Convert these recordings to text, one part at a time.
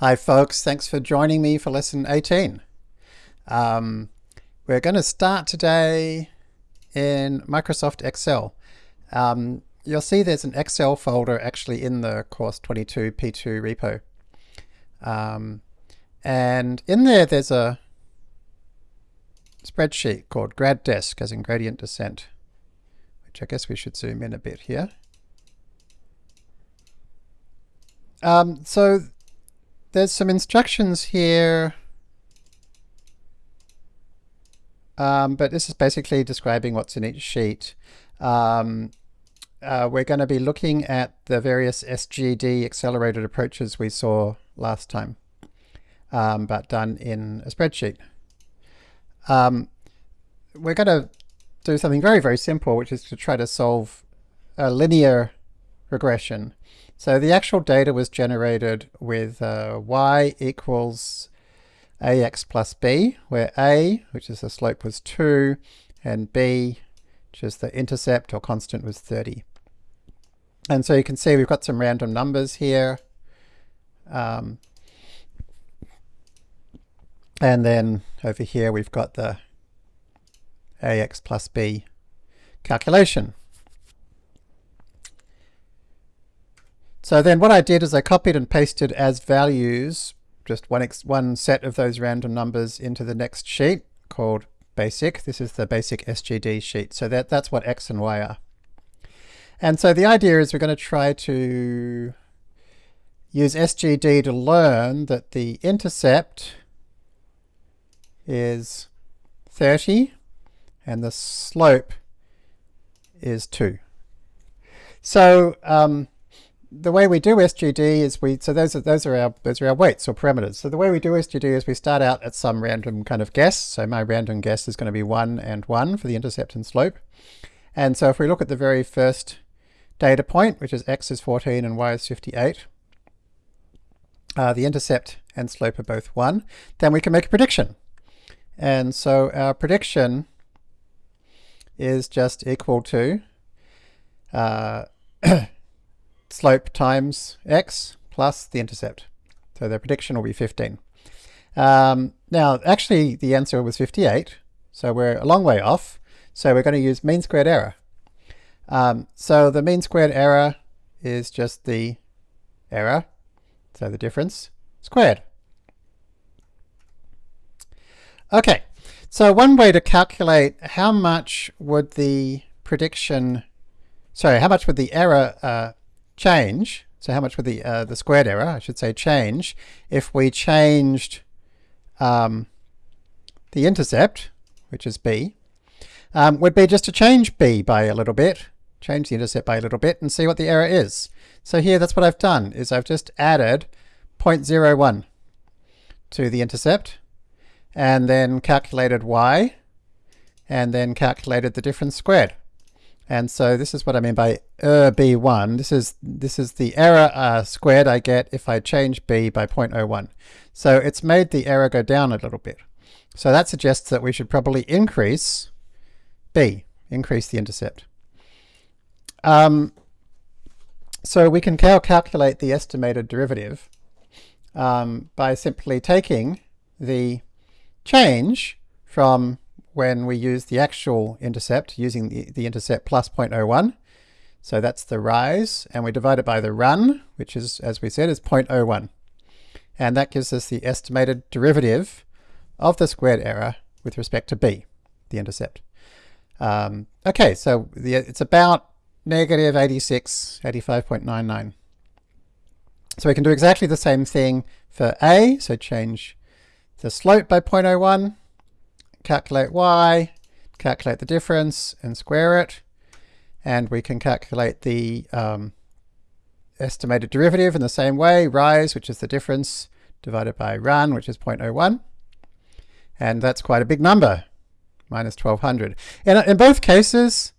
Hi folks, thanks for joining me for lesson 18. Um, we're going to start today in Microsoft Excel. Um, you'll see there's an Excel folder actually in the course 22 P2 repo. Um, and in there there's a spreadsheet called grad desk as in gradient descent, which I guess we should zoom in a bit here. Um, so there's some instructions here, um, but this is basically describing what's in each sheet. Um, uh, we're going to be looking at the various SGD accelerated approaches we saw last time, um, but done in a spreadsheet. Um, we're going to do something very, very simple, which is to try to solve a linear regression. So the actual data was generated with uh, y equals ax plus b, where a, which is the slope, was 2, and b, which is the intercept or constant, was 30. And so you can see we've got some random numbers here. Um, and then over here we've got the ax plus b calculation. So then what I did is I copied and pasted as values just one, one set of those random numbers into the next sheet called basic. This is the basic SGD sheet. So that, that's what x and y are. And so the idea is we're going to try to use SGD to learn that the intercept is 30 and the slope is 2. So um, the way we do SGD is we, so those are, those are our, those are our weights or parameters. So the way we do SGD is we start out at some random kind of guess. So my random guess is going to be 1 and 1 for the intercept and slope. And so if we look at the very first data point, which is x is 14 and y is 58, uh, the intercept and slope are both 1, then we can make a prediction. And so our prediction is just equal to uh, slope times x plus the intercept. So the prediction will be 15. Um, now, actually, the answer was 58, so we're a long way off. So we're going to use mean squared error. Um, so the mean squared error is just the error, so the difference, squared. Okay, so one way to calculate how much would the prediction, sorry, how much would the error uh, change, so how much would the, uh, the squared error, I should say change, if we changed um, the intercept, which is b, um, would be just to change b by a little bit, change the intercept by a little bit and see what the error is. So here that's what I've done, is I've just added 0.01 to the intercept and then calculated y and then calculated the difference squared. And so this is what I mean by er b1. This is, this is the error uh, squared I get if I change b by 0.01. So it's made the error go down a little bit. So that suggests that we should probably increase b, increase the intercept. Um, so we can now calculate the estimated derivative um, by simply taking the change from when we use the actual intercept using the, the intercept plus 0.01. So that's the rise, and we divide it by the run, which is, as we said, is 0.01. And that gives us the estimated derivative of the squared error with respect to b, the intercept. Um, okay, so the, it's about negative 86, 85.99. So we can do exactly the same thing for a, so change the slope by 0.01, calculate y, calculate the difference and square it, and we can calculate the um, estimated derivative in the same way, rise, which is the difference, divided by run, which is 0.01. And that's quite a big number, minus 1200. In, in both cases,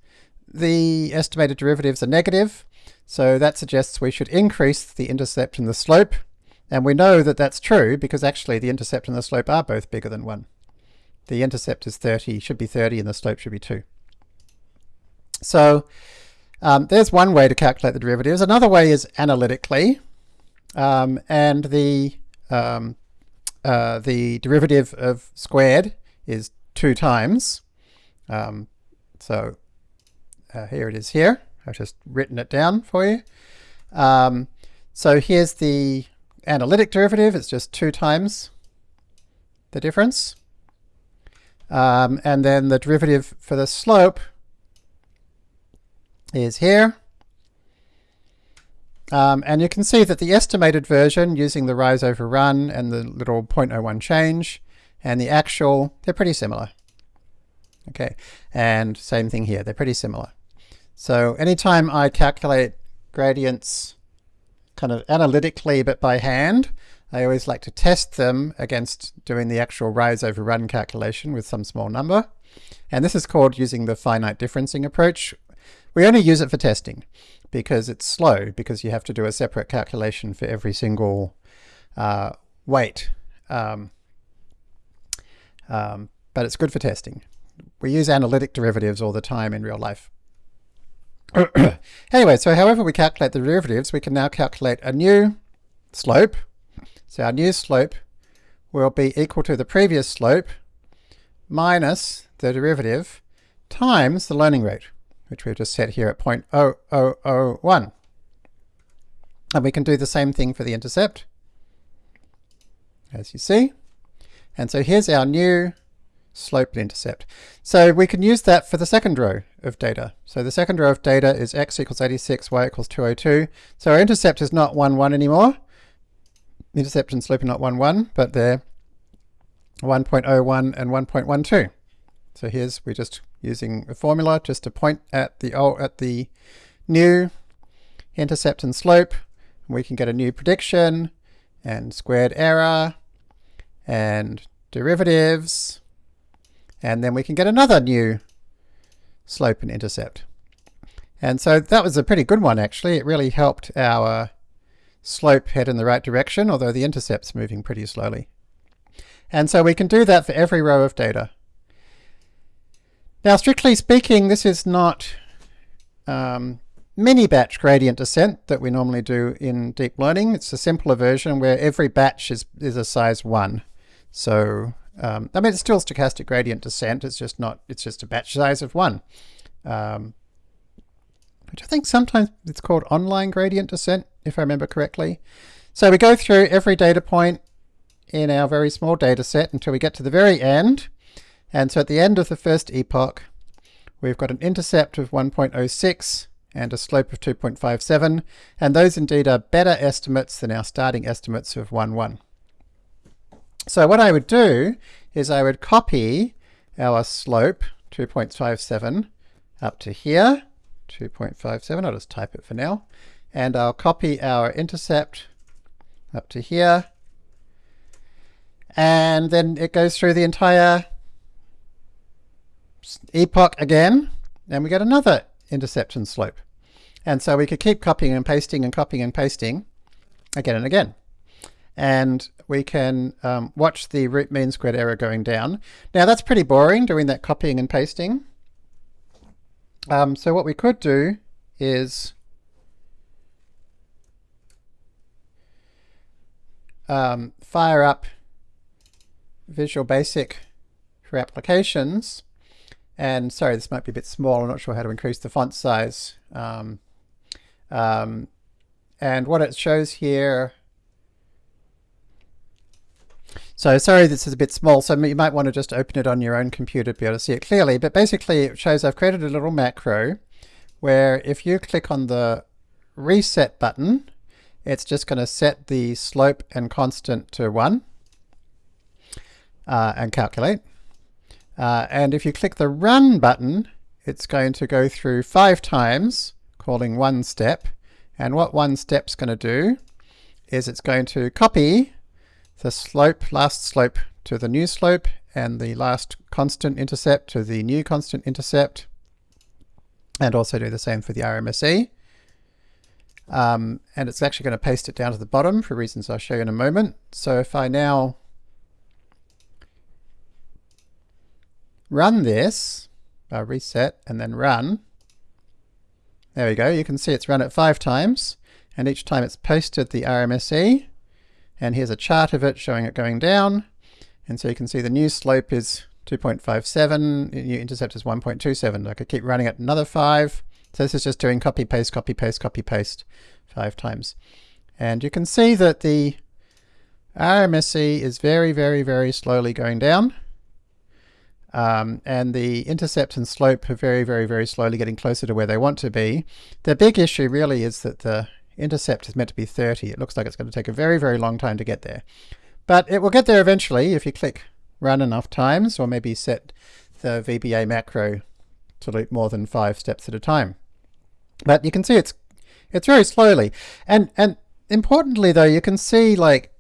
the estimated derivatives are negative, so that suggests we should increase the intercept and the slope. And we know that that's true because actually the intercept and the slope are both bigger than 1 the intercept is 30, should be 30, and the slope should be 2. So um, there's one way to calculate the derivatives. Another way is analytically, um, and the um, uh, the derivative of squared is 2 times. Um, so uh, here it is here. I've just written it down for you. Um, so here's the analytic derivative. It's just 2 times the difference. Um, and then the derivative for the slope is here. Um, and you can see that the estimated version using the rise over run and the little 0.01 change and the actual, they're pretty similar. Okay, and same thing here, they're pretty similar. So anytime I calculate gradients kind of analytically but by hand, I always like to test them against doing the actual rise over run calculation with some small number. And this is called using the finite differencing approach. We only use it for testing because it's slow, because you have to do a separate calculation for every single uh, weight. Um, um, but it's good for testing. We use analytic derivatives all the time in real life. anyway, so however we calculate the derivatives, we can now calculate a new slope. So our new slope will be equal to the previous slope minus the derivative times the learning rate which we've just set here at 0.0001. And we can do the same thing for the intercept, as you see. And so here's our new slope intercept. So we can use that for the second row of data. So the second row of data is x equals 86, y equals 202. So our intercept is not 1, 1 anymore. Intercept and slope are not 1, 1, but they're 1.01 and 1.12. So here's, we're just using a formula just to point at the old, at the new intercept and slope. We can get a new prediction and squared error and derivatives. And then we can get another new slope and intercept. And so that was a pretty good one actually. It really helped our slope head in the right direction, although the intercept's moving pretty slowly. And so we can do that for every row of data. Now, strictly speaking, this is not um, mini batch gradient descent that we normally do in deep learning. It's a simpler version where every batch is, is a size one. So, um, I mean, it's still stochastic gradient descent. It's just not, it's just a batch size of one. Um, which I think sometimes it's called online gradient descent, if I remember correctly. So we go through every data point in our very small data set until we get to the very end. And so at the end of the first epoch, we've got an intercept of 1.06 and a slope of 2.57, and those indeed are better estimates than our starting estimates of 1.1. So what I would do is I would copy our slope, 2.57, up to here, 2.57, I'll just type it for now, and I'll copy our intercept up to here, and then it goes through the entire epoch again, and we get another interception slope. And so we could keep copying and pasting and copying and pasting again and again. And we can um, watch the root mean squared error going down. Now that's pretty boring doing that copying and pasting. Um, so what we could do is um, fire up Visual Basic for applications and sorry, this might be a bit small. I'm not sure how to increase the font size. Um, um, and what it shows here, so sorry this is a bit small, so you might want to just open it on your own computer to be able to see it clearly. But basically it shows I've created a little macro where if you click on the reset button, it's just going to set the slope and constant to 1 uh, and calculate. Uh, and if you click the Run button, it's going to go through five times, calling one step. And what one step's going to do is it's going to copy the slope, last slope to the new slope, and the last constant intercept to the new constant intercept, and also do the same for the RMSE. Um, and it's actually going to paste it down to the bottom for reasons I'll show you in a moment. So if I now run this, uh, reset and then run, there we go, you can see it's run it five times and each time it's posted the RMSE and here's a chart of it showing it going down. And so you can see the new slope is 2.57, new intercept is 1.27. I could keep running it another five. So this is just doing copy, paste, copy, paste, copy, paste five times. And you can see that the RMSE is very, very, very slowly going down. Um, and the intercept and slope are very, very, very slowly getting closer to where they want to be. The big issue really is that the intercept is meant to be 30. It looks like it's going to take a very, very long time to get there. But it will get there eventually if you click run enough times, or maybe set the VBA macro to loop more than five steps at a time. But you can see it's it's very slowly. And and importantly though, you can see like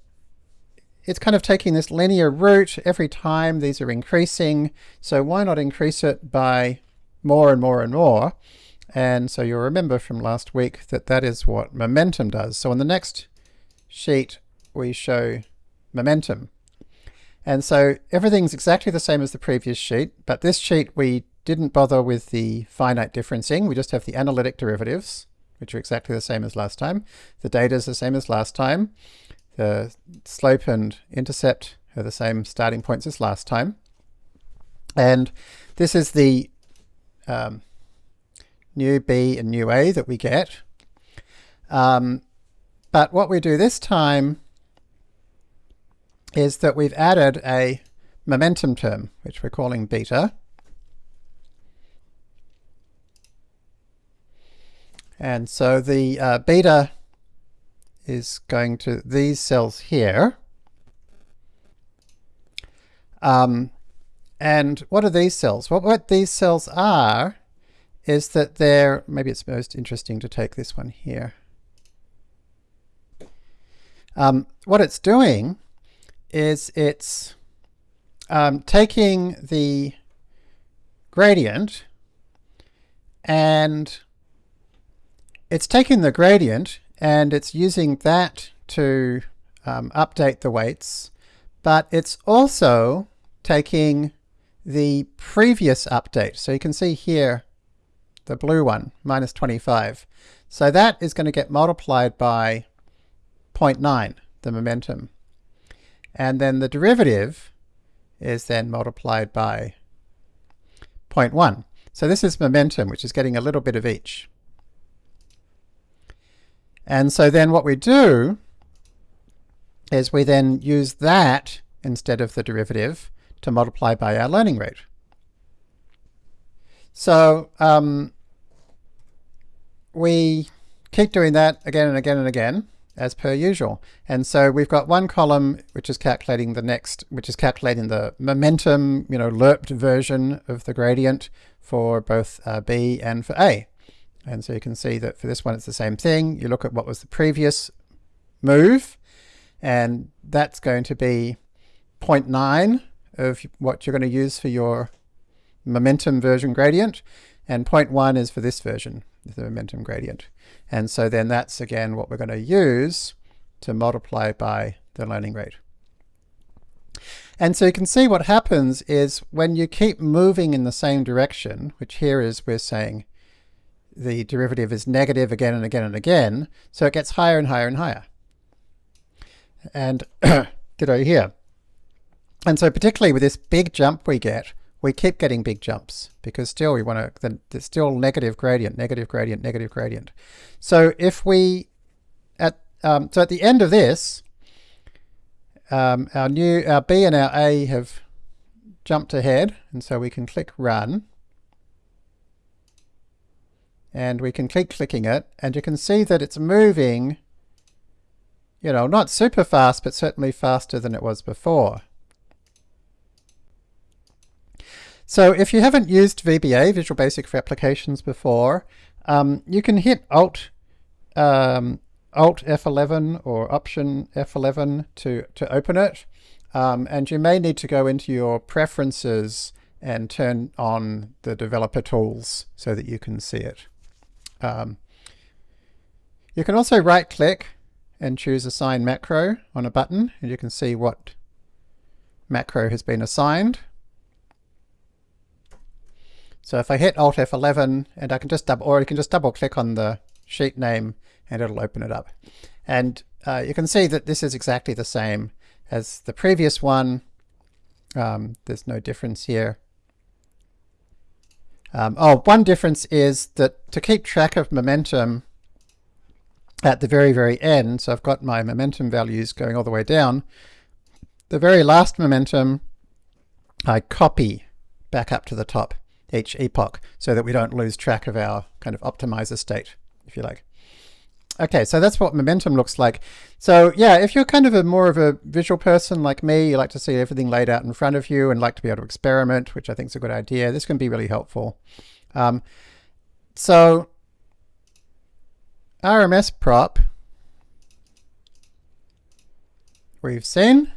it's kind of taking this linear route every time these are increasing. So why not increase it by more and more and more? And so you'll remember from last week that that is what momentum does. So on the next sheet, we show momentum. And so everything's exactly the same as the previous sheet, but this sheet we didn't bother with the finite differencing. We just have the analytic derivatives, which are exactly the same as last time. The data is the same as last time. The slope and intercept are the same starting points as last time. And this is the um, new B and new A that we get. Um, but what we do this time is that we've added a momentum term, which we're calling beta. And so the uh, beta is going to these cells here. Um, and what are these cells? Well, what these cells are is that they're, maybe it's most interesting to take this one here. Um, what it's doing is it's um, taking the gradient and it's taking the gradient and it's using that to um, update the weights, but it's also taking the previous update. So you can see here, the blue one, minus 25. So that is going to get multiplied by 0.9, the momentum. And then the derivative is then multiplied by 0.1. So this is momentum, which is getting a little bit of each. And so then what we do is we then use that instead of the derivative to multiply by our learning rate. So um, we keep doing that again and again and again as per usual. And so we've got one column which is calculating the next, which is calculating the momentum, you know, lerped version of the gradient for both uh, B and for A. And so you can see that for this one it's the same thing. You look at what was the previous move, and that's going to be 0.9 of what you're going to use for your momentum version gradient, and 0.1 is for this version, the momentum gradient. And so then that's again what we're going to use to multiply by the learning rate. And so you can see what happens is when you keep moving in the same direction, which here is we're saying the derivative is negative again and again and again, so it gets higher and higher and higher. And ditto here. And so particularly with this big jump we get, we keep getting big jumps because still we want to, there's still negative gradient, negative gradient, negative gradient. So if we, at um, so at the end of this, um, our new, our B and our A have jumped ahead, and so we can click run. And we can keep clicking it, and you can see that it's moving, you know, not super fast, but certainly faster than it was before. So if you haven't used VBA, Visual Basic for Applications, before, um, you can hit Alt um, Alt F11 or Option F11 to, to open it. Um, and you may need to go into your preferences and turn on the developer tools so that you can see it. Um, you can also right click and choose assign macro on a button and you can see what macro has been assigned. So if I hit Alt F11 and I can just double, or you can just double click on the sheet name and it'll open it up. And uh, you can see that this is exactly the same as the previous one. Um, there's no difference here. Um, oh, one difference is that to keep track of momentum at the very, very end, so I've got my momentum values going all the way down, the very last momentum I copy back up to the top each epoch so that we don't lose track of our kind of optimizer state, if you like. Okay, so that's what momentum looks like. So yeah, if you're kind of a more of a visual person like me, you like to see everything laid out in front of you and like to be able to experiment, which I think is a good idea, this can be really helpful. Um, so RMS prop, we've seen,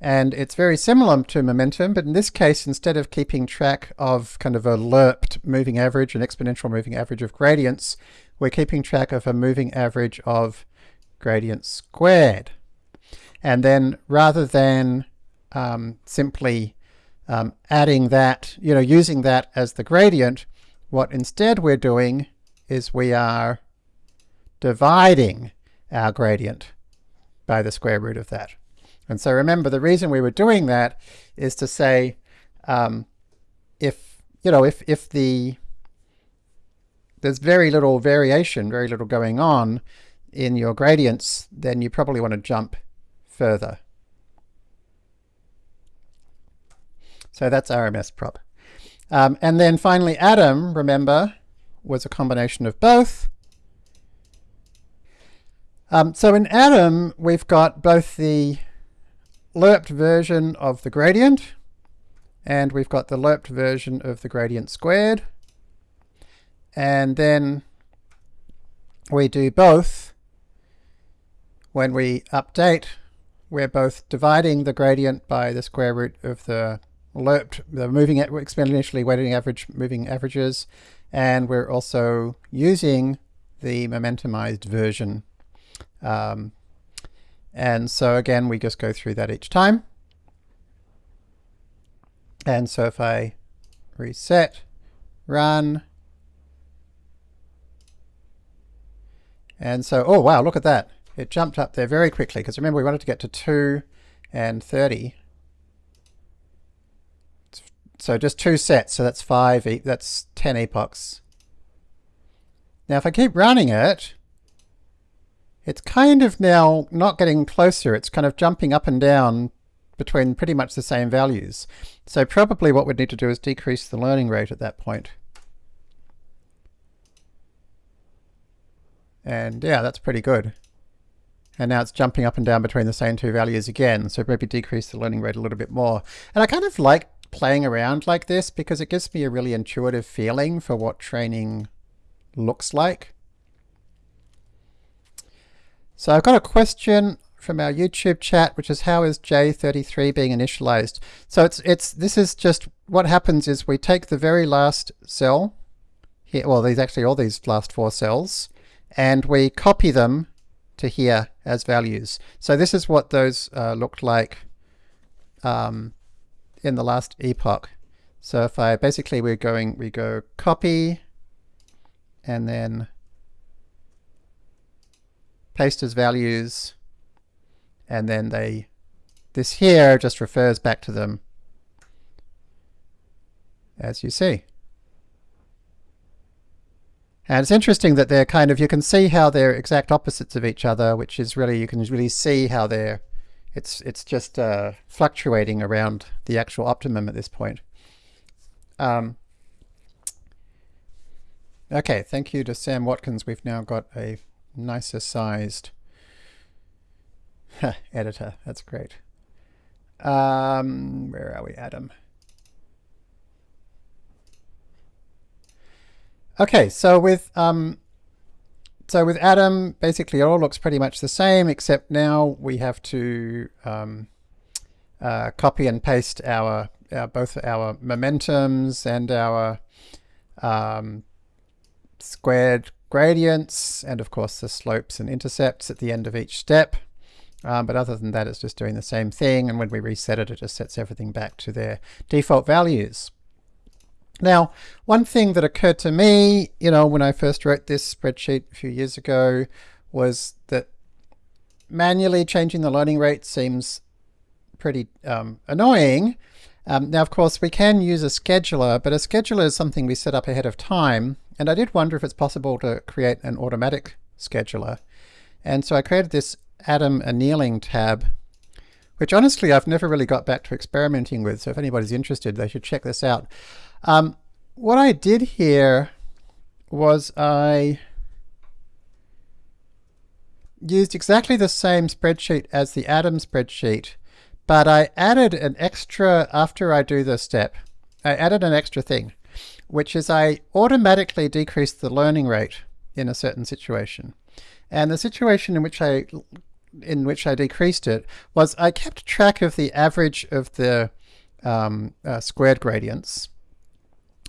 and it's very similar to momentum, but in this case, instead of keeping track of kind of a lerped moving average, an exponential moving average of gradients, we're keeping track of a moving average of gradients squared. And then rather than um, simply um, adding that, you know, using that as the gradient, what instead we're doing is we are dividing our gradient by the square root of that. And so remember, the reason we were doing that is to say, um, if, you know, if, if the there's very little variation, very little going on in your gradients, then you probably want to jump further. So that's RMS prop. Um, and then finally Adam, remember, was a combination of both. Um, so in Adam, we've got both the lerped version of the gradient, and we've got the lerped version of the gradient squared. And then we do both when we update. We're both dividing the gradient by the square root of the lerped, the moving exponentially weighted average moving averages and we're also using the momentumized version um, and so again we just go through that each time and so if I reset run And so, oh wow, look at that. It jumped up there very quickly because remember we wanted to get to 2 and 30. So just two sets, so that's five, that's 10 epochs. Now if I keep running it, it's kind of now not getting closer, it's kind of jumping up and down between pretty much the same values. So probably what we'd need to do is decrease the learning rate at that point. And yeah, that's pretty good. And now it's jumping up and down between the same two values again, so maybe decrease the learning rate a little bit more. And I kind of like playing around like this because it gives me a really intuitive feeling for what training looks like. So I've got a question from our YouTube chat, which is how is J33 being initialized? So it's it's this is just what happens is we take the very last cell here, well these actually all these last four cells, and we copy them to here as values. So this is what those uh, looked like um, in the last epoch. So if I basically we're going, we go copy and then paste as values and then they, this here just refers back to them as you see. And it's interesting that they're kind of, you can see how they're exact opposites of each other, which is really, you can really see how they're, it's, it's just uh, fluctuating around the actual optimum at this point. Um, okay, thank you to Sam Watkins. We've now got a nicer sized editor. That's great. Um, where are we, Adam? Okay, so with um, so with Adam, basically it all looks pretty much the same, except now we have to um, uh, copy and paste our, our, both our momentums and our um, squared gradients, and of course the slopes and intercepts at the end of each step. Um, but other than that, it's just doing the same thing, and when we reset it, it just sets everything back to their default values. Now, one thing that occurred to me, you know, when I first wrote this spreadsheet a few years ago was that manually changing the learning rate seems pretty um, annoying. Um, now, of course, we can use a scheduler, but a scheduler is something we set up ahead of time. And I did wonder if it's possible to create an automatic scheduler. And so I created this Adam annealing tab, which honestly I've never really got back to experimenting with. So if anybody's interested, they should check this out. Um, what I did here was I used exactly the same spreadsheet as the Adam spreadsheet, but I added an extra, after I do this step, I added an extra thing, which is I automatically decrease the learning rate in a certain situation. And the situation in which I in which I decreased it was I kept track of the average of the um, uh, squared gradients.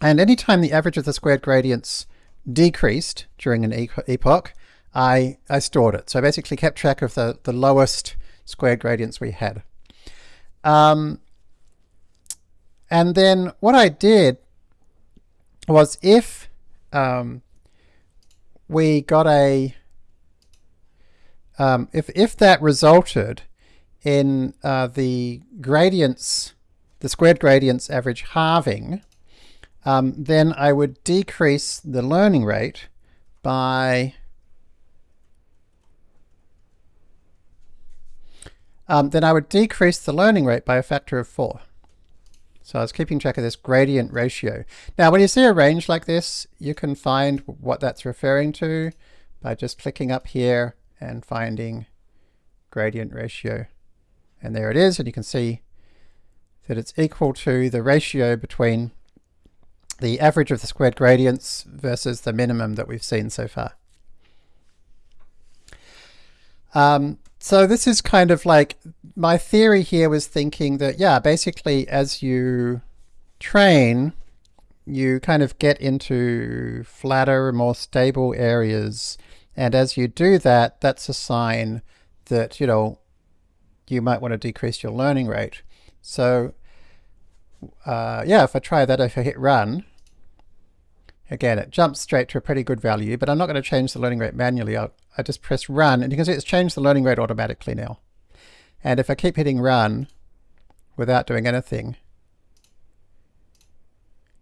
And anytime the average of the squared gradients decreased during an epoch, I, I stored it. So I basically kept track of the, the lowest squared gradients we had. Um, and then what I did was if um, we got a, um, if, if that resulted in uh, the gradients, the squared gradients average halving, um, then I would decrease the learning rate by um, then I would decrease the learning rate by a factor of 4. So I was keeping track of this gradient ratio. Now when you see a range like this, you can find what that's referring to by just clicking up here and finding gradient ratio. And there it is, and you can see that it's equal to the ratio between the average of the squared gradients versus the minimum that we've seen so far. Um, so this is kind of like, my theory here was thinking that, yeah, basically as you train, you kind of get into flatter, more stable areas. And as you do that, that's a sign that, you know, you might want to decrease your learning rate. So uh, yeah, if I try that, if I hit run, again, it jumps straight to a pretty good value, but I'm not going to change the learning rate manually. I'll, I just press run and you can see it's changed the learning rate automatically now. And if I keep hitting run without doing anything,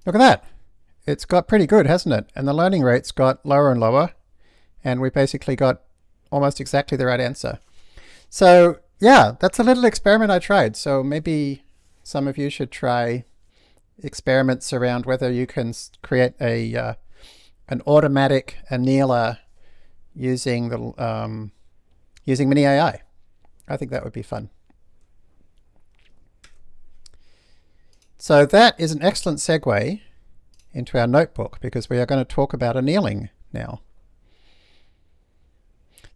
look at that. It's got pretty good, hasn't it? And the learning rate's got lower and lower. And we basically got almost exactly the right answer. So yeah, that's a little experiment I tried. So maybe some of you should try experiments around whether you can create a uh, an automatic annealer using the um, using Mini AI. I think that would be fun. So that is an excellent segue into our notebook because we are going to talk about annealing now.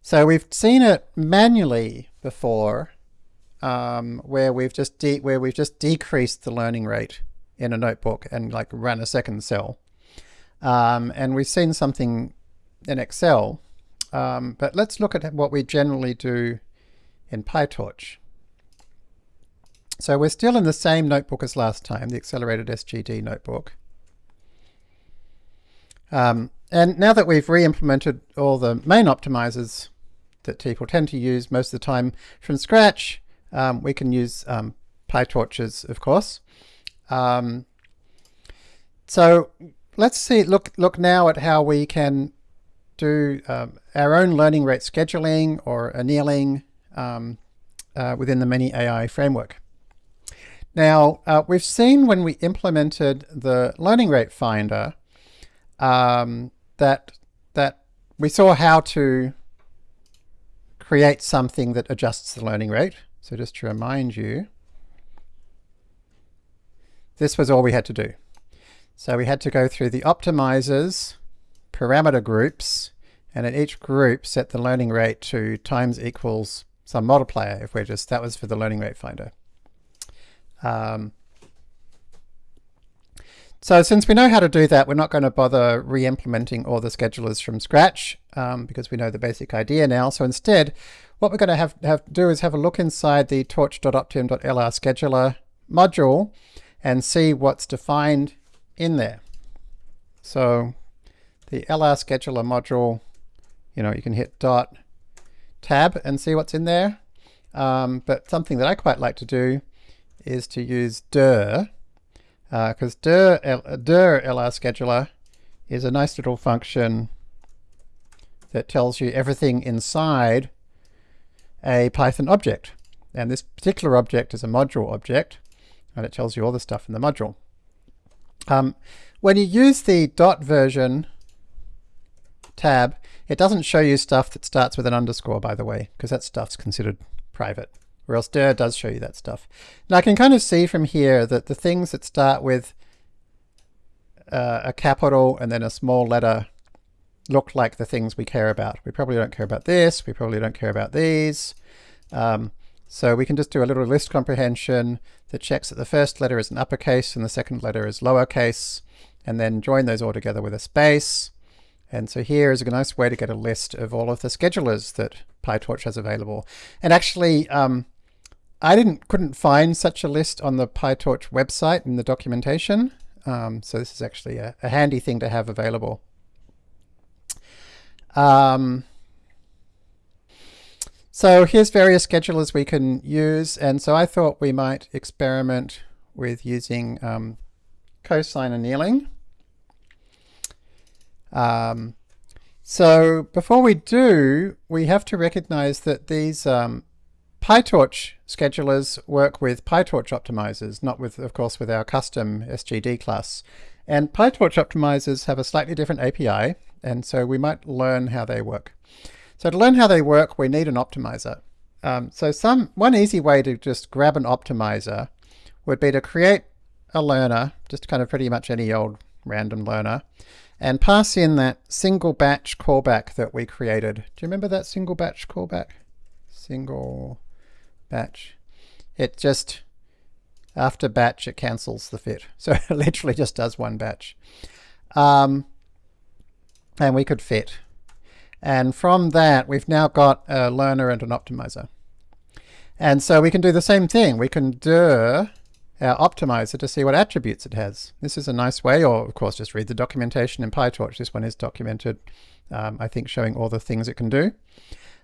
So we've seen it manually before um, where we've just where we've just decreased the learning rate in a notebook and like run a second cell. Um, and we've seen something in Excel um, but let's look at what we generally do in PyTorch. So we're still in the same notebook as last time, the accelerated SGD notebook. Um, and now that we've re-implemented all the main optimizers that people tend to use most of the time from scratch, um, we can use um, PyTorches, of course. Um, so let's see, look, look now at how we can do um, our own learning rate scheduling or annealing um, uh, within the Mini AI framework. Now, uh, we've seen when we implemented the learning rate finder um, that, that we saw how to create something that adjusts the learning rate. So just to remind you, this was all we had to do. So we had to go through the optimizers parameter groups, and in each group set the learning rate to times equals some multiplier if we're just, that was for the learning rate finder. Um, so since we know how to do that, we're not going to bother re-implementing all the schedulers from scratch um, because we know the basic idea now. So instead, what we're going to have, have to do is have a look inside the torch.optim.lr scheduler module and see what's defined in there. So the LR scheduler module, you know, you can hit dot tab and see what's in there. Um, but something that I quite like to do is to use dir, because uh, dir, dir LR scheduler is a nice little function that tells you everything inside a Python object. And this particular object is a module object, and it tells you all the stuff in the module. Um, when you use the dot version tab, it doesn't show you stuff that starts with an underscore, by the way, because that stuff's considered private, or else dir does show you that stuff. Now I can kind of see from here that the things that start with uh, a capital and then a small letter look like the things we care about. We probably don't care about this, we probably don't care about these. Um, so we can just do a little list comprehension that checks that the first letter is an uppercase and the second letter is lowercase, and then join those all together with a space. And so here is a nice way to get a list of all of the schedulers that PyTorch has available. And actually, um, I didn't couldn't find such a list on the PyTorch website in the documentation. Um, so this is actually a, a, handy thing to have available. Um, so here's various schedulers we can use. And so I thought we might experiment with using um, cosine annealing. Um, so before we do, we have to recognize that these um, PyTorch schedulers work with PyTorch optimizers, not with, of course, with our custom SGD class. And PyTorch optimizers have a slightly different API, and so we might learn how they work. So to learn how they work, we need an optimizer. Um, so some one easy way to just grab an optimizer would be to create a learner, just kind of pretty much any old random learner, and pass in that single batch callback that we created. Do you remember that single batch callback? Single batch. It just, after batch, it cancels the fit. So it literally just does one batch. Um, and we could fit. And from that, we've now got a learner and an optimizer. And so we can do the same thing. We can dir our optimizer to see what attributes it has. This is a nice way, or of course just read the documentation in PyTorch. This one is documented, um, I think showing all the things it can do.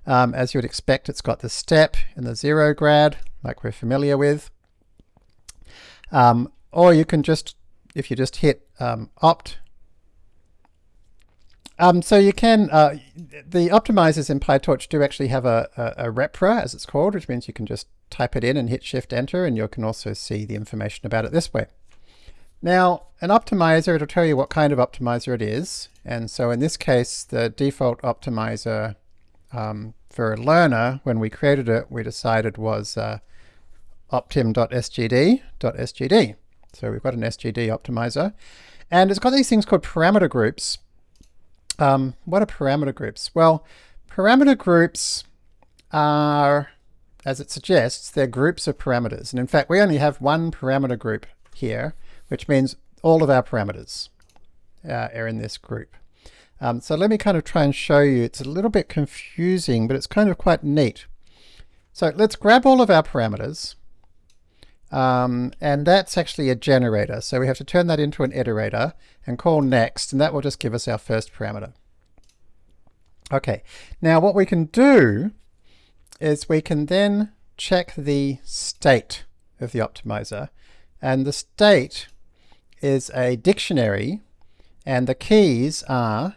Um, as you would expect, it's got the step and the zero grad, like we're familiar with. Um, or you can just, if you just hit um, opt um, so you can, uh, the optimizers in PyTorch do actually have a, a, a, repr, as it's called, which means you can just type it in and hit Shift Enter, and you can also see the information about it this way. Now, an optimizer, it'll tell you what kind of optimizer it is. And so in this case, the default optimizer um, for a learner, when we created it, we decided was uh, optim.sgd.sgd. So we've got an SGD optimizer. And it's got these things called parameter groups, um, what are parameter groups? Well, parameter groups are, as it suggests, they're groups of parameters. And in fact, we only have one parameter group here, which means all of our parameters uh, are in this group. Um, so let me kind of try and show you. It's a little bit confusing, but it's kind of quite neat. So let's grab all of our parameters. Um, and that's actually a generator. So we have to turn that into an iterator and call next, and that will just give us our first parameter. Okay, now what we can do is we can then check the state of the optimizer. And the state is a dictionary, and the keys are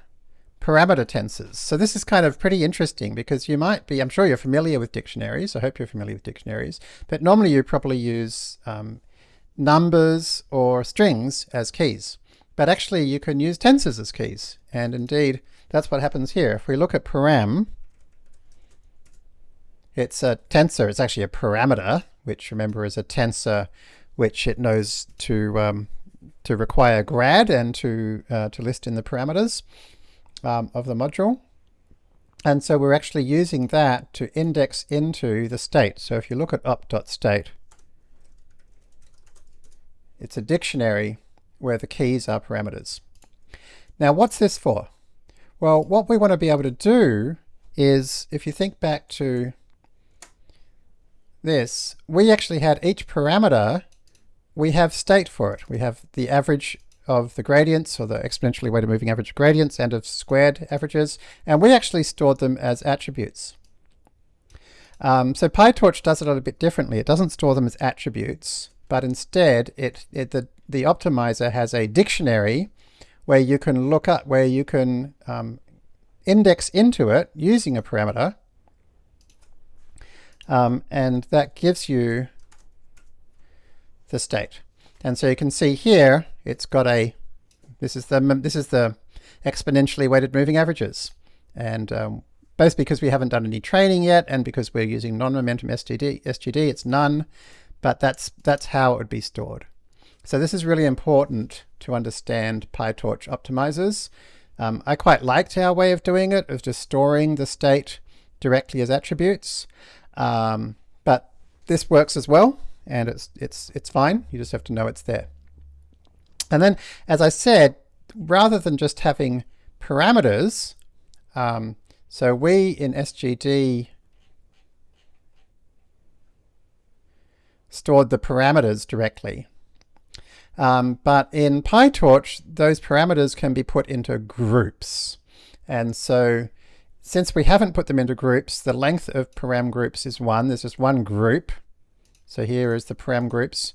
parameter tensors. So this is kind of pretty interesting because you might be, I'm sure you're familiar with dictionaries, I hope you're familiar with dictionaries, but normally you probably use um, numbers or strings as keys. But actually you can use tensors as keys, and indeed that's what happens here. If we look at param, it's a tensor, it's actually a parameter, which remember is a tensor which it knows to um, to require grad and to uh, to list in the parameters um, of the module. And so we're actually using that to index into the state. So if you look at opt.state, it's a dictionary where the keys are parameters. Now what's this for? Well, what we want to be able to do is, if you think back to this, we actually had each parameter, we have state for it. We have the average of the gradients, or the exponentially weighted moving average gradients, and of squared averages, and we actually stored them as attributes. Um, so PyTorch does it a little bit differently. It doesn't store them as attributes, but instead it, it the, the optimizer has a dictionary where you can look up, where you can um, index into it using a parameter. Um, and that gives you the state. And so you can see here, it's got a, this is the, this is the exponentially weighted moving averages. And um, both because we haven't done any training yet and because we're using non-momentum SGD, SGD, it's none, but that's, that's how it would be stored. So this is really important to understand PyTorch optimizers. Um, I quite liked our way of doing it, of just storing the state directly as attributes. Um, but this works as well, and it's, it's, it's fine. You just have to know it's there. And then, as I said, rather than just having parameters, um, so we in SGD stored the parameters directly. Um, but in PyTorch, those parameters can be put into groups. And so since we haven't put them into groups, the length of param groups is one. There's just one group. So here is the param groups.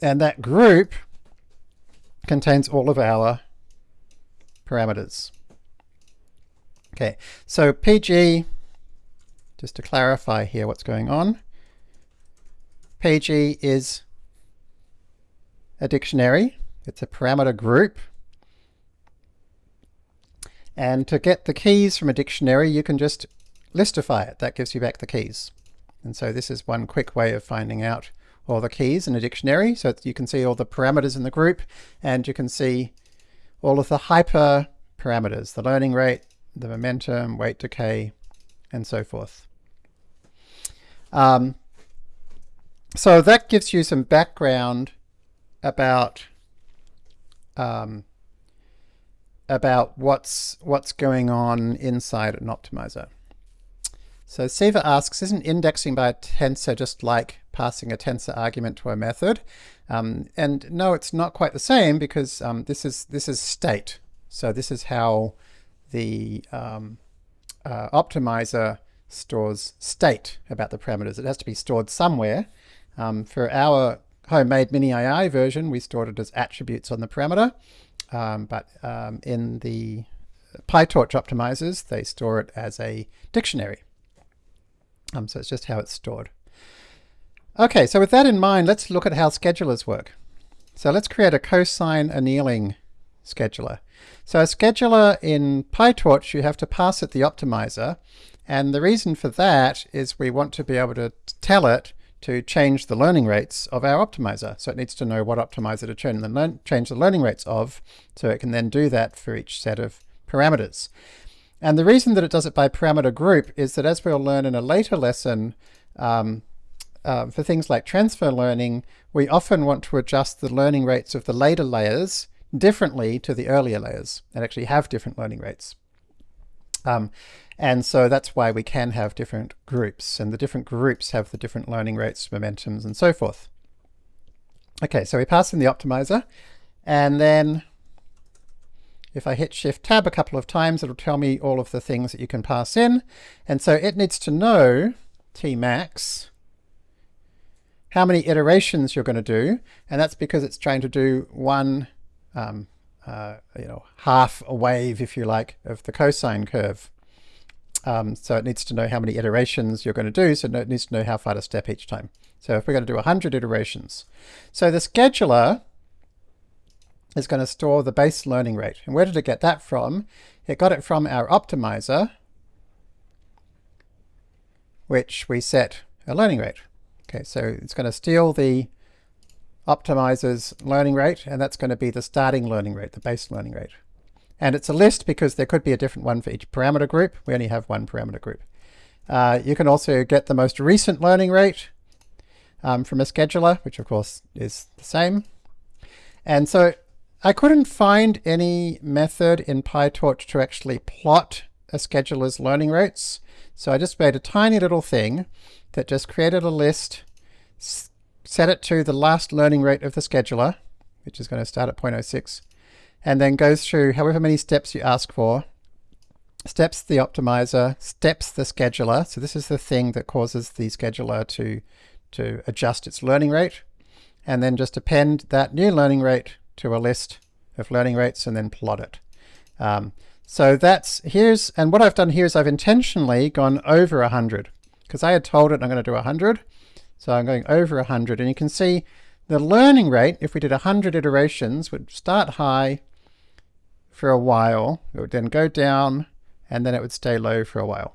And that group contains all of our parameters. Okay, so PG, just to clarify here what's going on, PG is a dictionary. It's a parameter group. And to get the keys from a dictionary, you can just listify it. That gives you back the keys. And so this is one quick way of finding out all the keys in a dictionary. So you can see all the parameters in the group, and you can see all of the hyper parameters, the learning rate, the momentum, weight decay, and so forth. Um, so that gives you some background about um, about what's what's going on inside an optimizer. So Siva asks, isn't indexing by a tensor just like passing a tensor argument to a method? Um, and no, it's not quite the same because um, this is this is state. So this is how the um, uh, optimizer stores state about the parameters. It has to be stored somewhere. Um, for our homemade mini AI version, we stored it as attributes on the parameter. Um, but um, in the PyTorch optimizers, they store it as a dictionary. Um, so it's just how it's stored. Okay, so with that in mind, let's look at how schedulers work. So let's create a cosine annealing scheduler. So a scheduler in PyTorch, you have to pass it the optimizer. And the reason for that is we want to be able to tell it to change the learning rates of our optimizer. So it needs to know what optimizer to change the, change the learning rates of, so it can then do that for each set of parameters. And the reason that it does it by parameter group is that as we'll learn in a later lesson, um, uh, for things like transfer learning, we often want to adjust the learning rates of the later layers differently to the earlier layers and actually have different learning rates. Um, and so that's why we can have different groups, and the different groups have the different learning rates, momentums, and so forth. Okay, so we pass in the optimizer, and then if I hit Shift Tab a couple of times, it'll tell me all of the things that you can pass in. And so it needs to know, Tmax, how many iterations you're going to do, and that's because it's trying to do one um, uh, you know, half a wave, if you like, of the cosine curve. Um, so it needs to know how many iterations you're going to do, so it needs to know how far to step each time. So if we're going to do 100 iterations. So the scheduler is going to store the base learning rate. And where did it get that from? It got it from our optimizer, which we set a learning rate. Okay, so it's going to steal the optimizer's learning rate, and that's going to be the starting learning rate, the base learning rate. And it's a list because there could be a different one for each parameter group. We only have one parameter group. Uh, you can also get the most recent learning rate um, from a scheduler, which of course is the same. And so I couldn't find any method in PyTorch to actually plot a scheduler's learning rates. So I just made a tiny little thing that just created a list, set it to the last learning rate of the scheduler, which is going to start at 0.06, and then goes through however many steps you ask for, steps the optimizer, steps the scheduler. So this is the thing that causes the scheduler to, to adjust its learning rate. And then just append that new learning rate to a list of learning rates and then plot it. Um, so that's, here's, and what I've done here is I've intentionally gone over 100 because I had told it I'm going to do 100. So I'm going over 100 and you can see the learning rate, if we did 100 iterations, would start high for a while. It would then go down and then it would stay low for a while.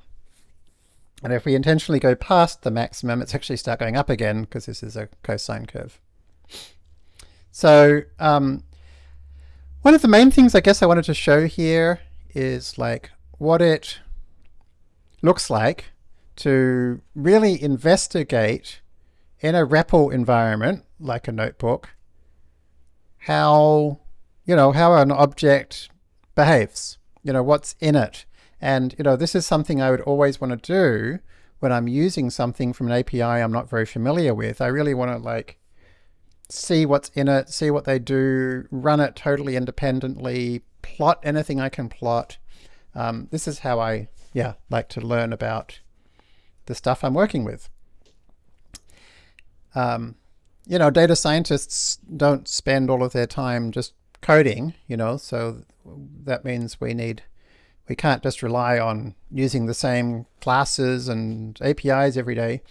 And if we intentionally go past the maximum, it's actually start going up again because this is a cosine curve. So um, one of the main things I guess I wanted to show here is like what it looks like to really investigate in a REPL environment, like a notebook, how, you know, how an object behaves, you know, what's in it. And, you know, this is something I would always want to do when I'm using something from an API I'm not very familiar with. I really want to like see what's in it, see what they do, run it totally independently, plot anything I can plot. Um, this is how I, yeah, like to learn about the stuff I'm working with. Um, you know, data scientists don't spend all of their time just coding, you know, so that means we need, we can't just rely on using the same classes and APIs every day.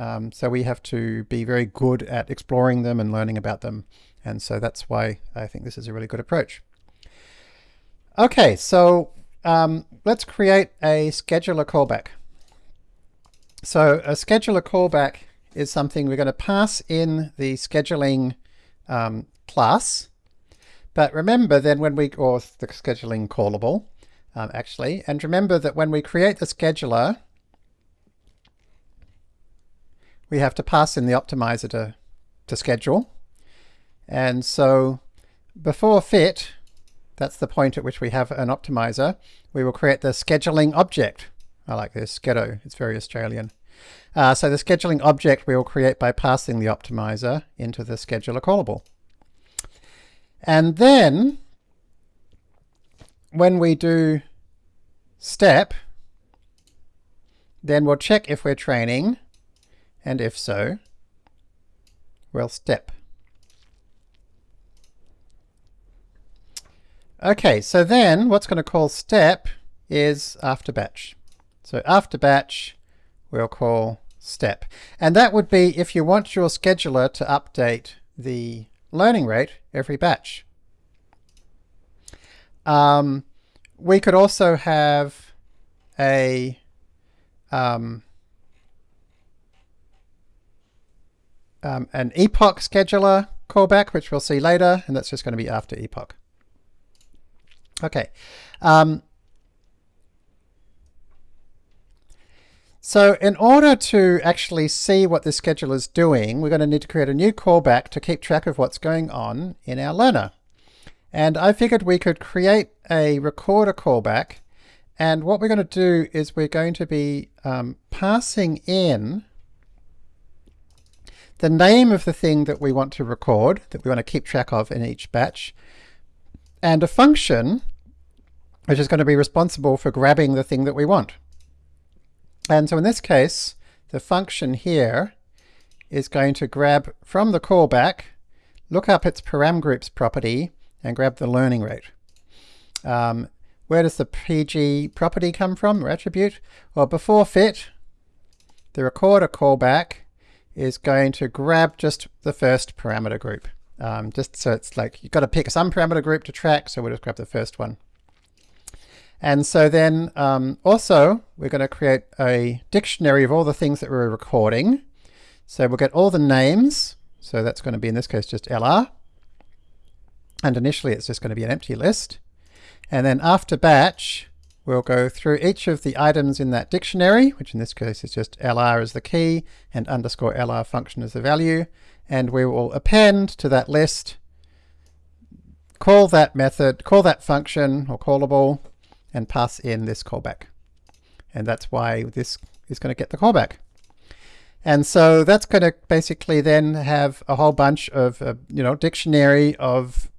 Um, so we have to be very good at exploring them and learning about them. And so that's why I think this is a really good approach. Okay, so um, let's create a scheduler callback. So a scheduler callback is something we're going to pass in the scheduling um, class. But remember then when we, or the scheduling callable, um, actually, and remember that when we create the scheduler, we have to pass in the optimizer to, to schedule. And so before fit, that's the point at which we have an optimizer, we will create the scheduling object. I like this, Schedo, it's very Australian. Uh, so the scheduling object we will create by passing the optimizer into the scheduler callable. And then when we do step, then we'll check if we're training, and if so, we'll step. Okay, so then what's going to call step is after batch. So after batch, we'll call step. And that would be if you want your scheduler to update the learning rate every batch. Um, we could also have a um, um, an epoch scheduler callback, which we'll see later, and that's just going to be after epoch. Okay. Um, So in order to actually see what the scheduler is doing, we're going to need to create a new callback to keep track of what's going on in our learner. And I figured we could create a recorder callback. And what we're going to do is we're going to be um, passing in the name of the thing that we want to record, that we want to keep track of in each batch, and a function which is going to be responsible for grabbing the thing that we want. And so in this case, the function here is going to grab from the callback, look up its param groups property, and grab the learning rate. Um, where does the PG property come from, or attribute? Well, before fit, the recorder callback is going to grab just the first parameter group. Um, just so it's like you've got to pick some parameter group to track, so we'll just grab the first one. And so then um, also we're going to create a dictionary of all the things that we're recording. So we'll get all the names. So that's going to be in this case just LR. And initially it's just going to be an empty list. And then after batch, we'll go through each of the items in that dictionary, which in this case is just LR as the key and underscore LR function as the value. And we will append to that list, call that method, call that function or callable, and pass in this callback. And that's why this is going to get the callback. And so that's going to basically then have a whole bunch of, uh, you know, dictionary of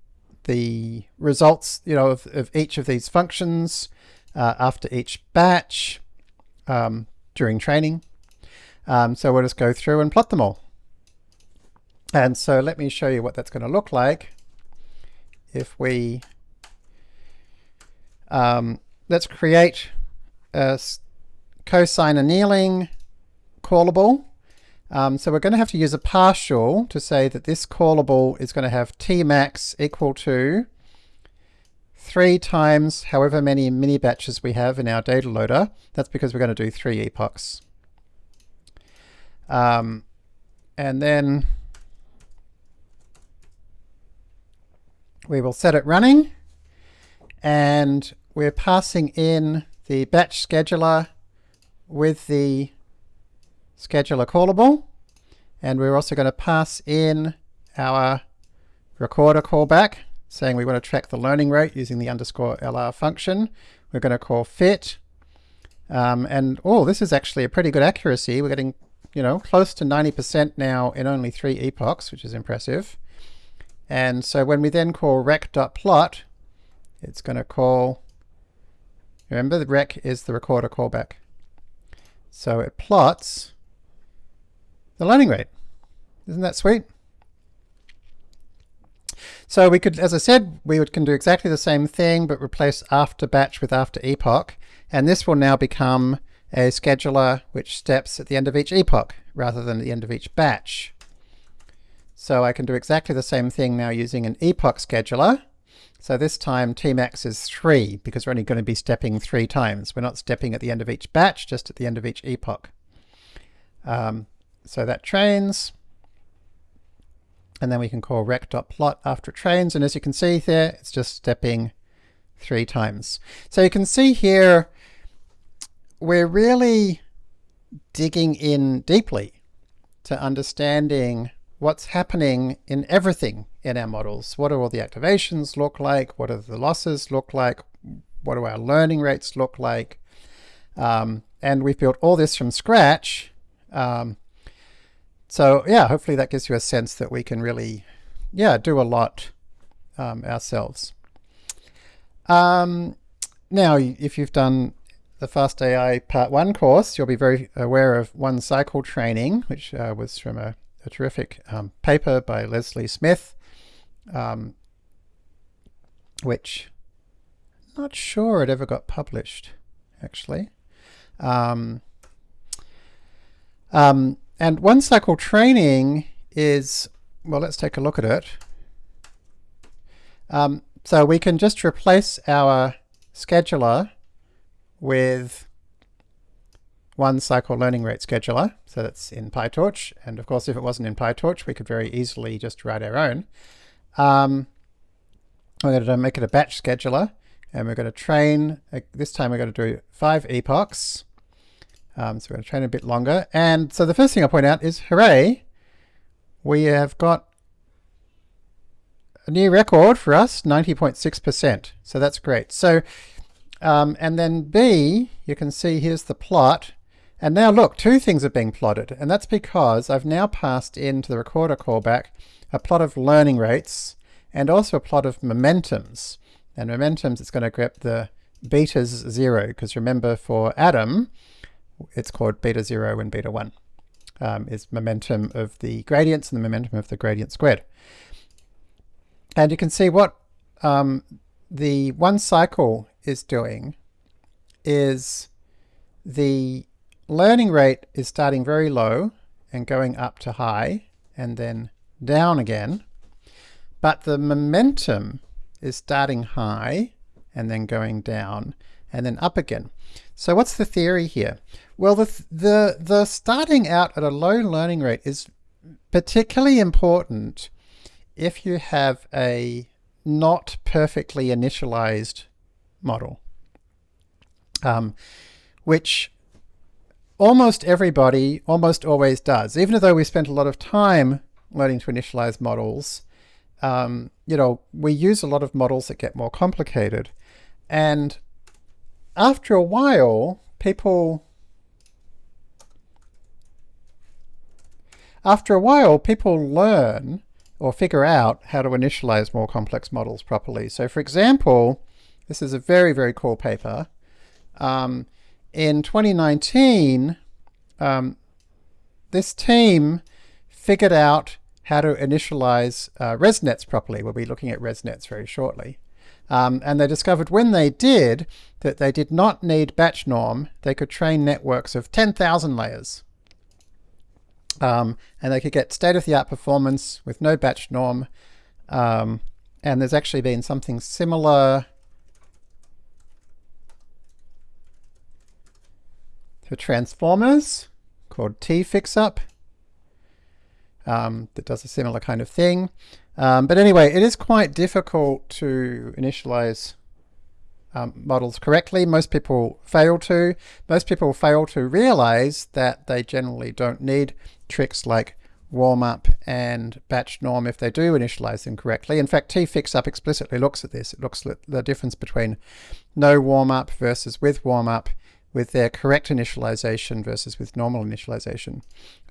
the results, you know, of, of each of these functions, uh, after each batch um, during training. Um, so we'll just go through and plot them all. And so let me show you what that's going to look like if we um, let's create a cosine annealing callable. Um, so we're going to have to use a partial to say that this callable is going to have Tmax equal to 3 times however many mini batches we have in our data loader. That's because we're going to do 3 epochs. Um, and then we will set it running and we're passing in the batch scheduler with the scheduler callable and we're also going to pass in our recorder callback saying we want to track the learning rate using the underscore LR function. We're going to call fit um, and oh this is actually a pretty good accuracy. We're getting you know close to 90% now in only three epochs which is impressive. And so when we then call rec.plot it's going to call Remember, the rec is the recorder callback. So it plots the learning rate. Isn't that sweet? So we could, as I said, we would, can do exactly the same thing, but replace after batch with after epoch. And this will now become a scheduler which steps at the end of each epoch rather than at the end of each batch. So I can do exactly the same thing now using an epoch scheduler. So this time Tmax is 3 because we're only going to be stepping three times. We're not stepping at the end of each batch, just at the end of each epoch. Um, so that trains. And then we can call rec.plot after it trains. And as you can see there, it's just stepping three times. So you can see here, we're really digging in deeply to understanding what's happening in everything in our models. What do all the activations look like? What do the losses look like? What do our learning rates look like? Um, and we've built all this from scratch. Um, so yeah, hopefully that gives you a sense that we can really, yeah, do a lot um, ourselves. Um, now, if you've done the Fast AI Part 1 course, you'll be very aware of one cycle training, which uh, was from a a terrific um, paper by Leslie Smith, um, which I'm not sure it ever got published, actually. Um, um, and one cycle training is, well, let's take a look at it. Um, so we can just replace our scheduler with one cycle learning rate scheduler. So that's in PyTorch. And of course, if it wasn't in PyTorch, we could very easily just write our own. Um, we're going to make it a batch scheduler. And we're going to train, uh, this time we're going to do five epochs. Um, so we're going to train a bit longer. And so the first thing I'll point out is, hooray, we have got a new record for us, 90.6%. So that's great. So, um, and then B, you can see here's the plot. And now look, two things are being plotted, and that's because I've now passed into the recorder callback a plot of learning rates and also a plot of momentums. And momentums, it's going to grab the betas zero, because remember for Adam, it's called beta zero and beta one, um, is momentum of the gradients and the momentum of the gradient squared. And you can see what um, the one cycle is doing is the learning rate is starting very low and going up to high and then down again. But the momentum is starting high and then going down and then up again. So what's the theory here? Well, the, the, the starting out at a low learning rate is particularly important if you have a not perfectly initialized model, um, which almost everybody almost always does. Even though we spent a lot of time learning to initialize models, um, you know, we use a lot of models that get more complicated. And after a while, people after a while, people learn or figure out how to initialize more complex models properly. So for example, this is a very, very cool paper um, in 2019, um, this team figured out how to initialize uh, ResNets properly. We'll be looking at ResNets very shortly. Um, and they discovered when they did that they did not need batch norm. They could train networks of 10,000 layers. Um, and they could get state-of-the-art performance with no batch norm. Um, and there's actually been something similar for transformers called T-Fixup um, that does a similar kind of thing. Um, but anyway, it is quite difficult to initialize um, models correctly. Most people fail to. Most people fail to realize that they generally don't need tricks like warm up and batch norm if they do initialize them correctly. In fact, T-Fixup explicitly looks at this. It looks at the difference between no warm up versus with warm up with their correct initialization versus with normal initialization.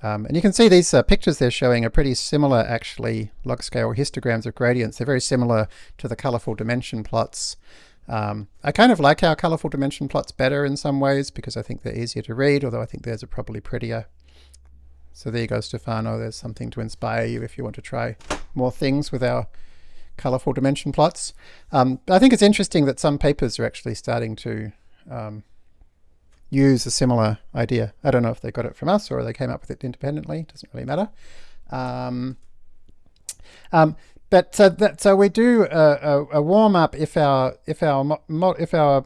Um, and you can see these uh, pictures they're showing are pretty similar actually, log scale histograms of gradients. They're very similar to the colorful dimension plots. Um, I kind of like our colorful dimension plots better in some ways because I think they're easier to read, although I think theirs are probably prettier. So there you go, Stefano. There's something to inspire you if you want to try more things with our colorful dimension plots. Um, I think it's interesting that some papers are actually starting to um, use a similar idea. I don't know if they got it from us or they came up with it independently. Doesn't really matter. Um, um, but so that so we do a, a, a warm up if our if our if our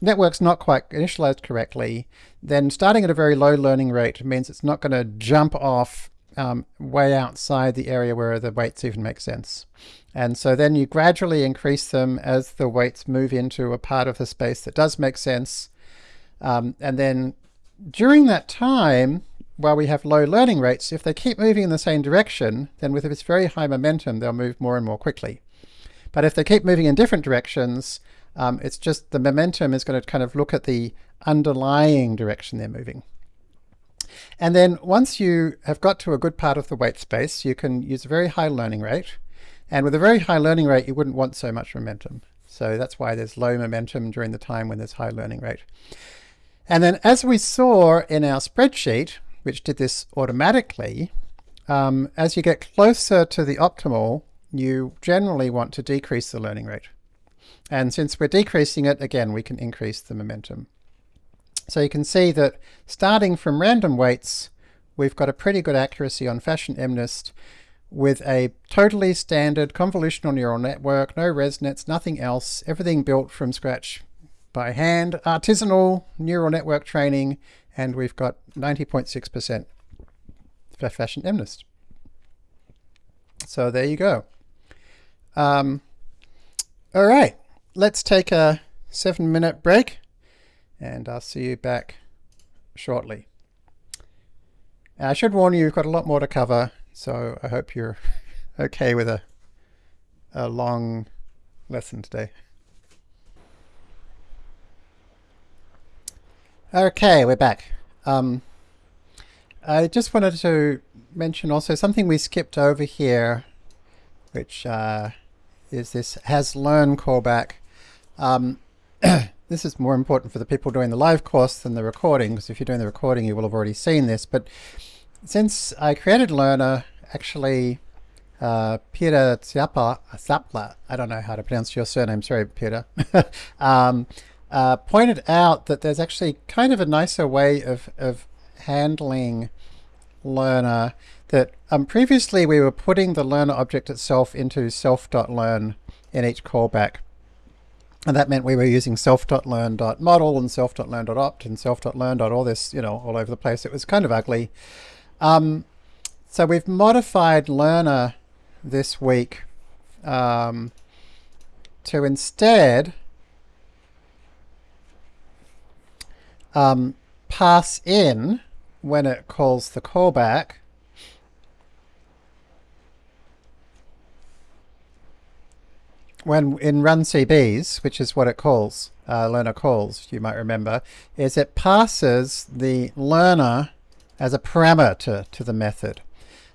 network's not quite initialized correctly. Then starting at a very low learning rate means it's not going to jump off um, way outside the area where the weights even make sense. And so then you gradually increase them as the weights move into a part of the space that does make sense. Um, and then during that time, while we have low learning rates, if they keep moving in the same direction, then with this very high momentum, they'll move more and more quickly. But if they keep moving in different directions, um, it's just the momentum is going to kind of look at the underlying direction they're moving. And then once you have got to a good part of the weight space, you can use a very high learning rate. And with a very high learning rate, you wouldn't want so much momentum. So that's why there's low momentum during the time when there's high learning rate. And then as we saw in our spreadsheet, which did this automatically, um, as you get closer to the optimal, you generally want to decrease the learning rate. And since we're decreasing it, again, we can increase the momentum. So you can see that starting from random weights, we've got a pretty good accuracy on fashion MNIST with a totally standard convolutional neural network, no ResNets, nothing else, everything built from scratch by hand, artisanal neural network training, and we've got 90.6% for fashion MNIST. So there you go. Um, all right, let's take a seven minute break and I'll see you back shortly. I should warn you, we've got a lot more to cover, so I hope you're okay with a, a long lesson today. Okay, we're back. Um, I just wanted to mention also something we skipped over here, which uh, is this has learn callback. Um, this is more important for the people doing the live course than the recording, because if you're doing the recording, you will have already seen this. But since I created Learner, actually, uh, Peter Tsiapa, Zapla, I don't know how to pronounce your surname, sorry, Peter. um, uh, pointed out that there's actually kind of a nicer way of, of handling learner that um, previously we were putting the learner object itself into self.learn in each callback. And that meant we were using self.learn.model and self.learn.opt and self.learn. all this, you know, all over the place. It was kind of ugly. Um, so we've modified learner this week um, to instead um, pass in when it calls the callback when in run CBs, which is what it calls, uh, learner calls, you might remember, is it passes the learner as a parameter to the method.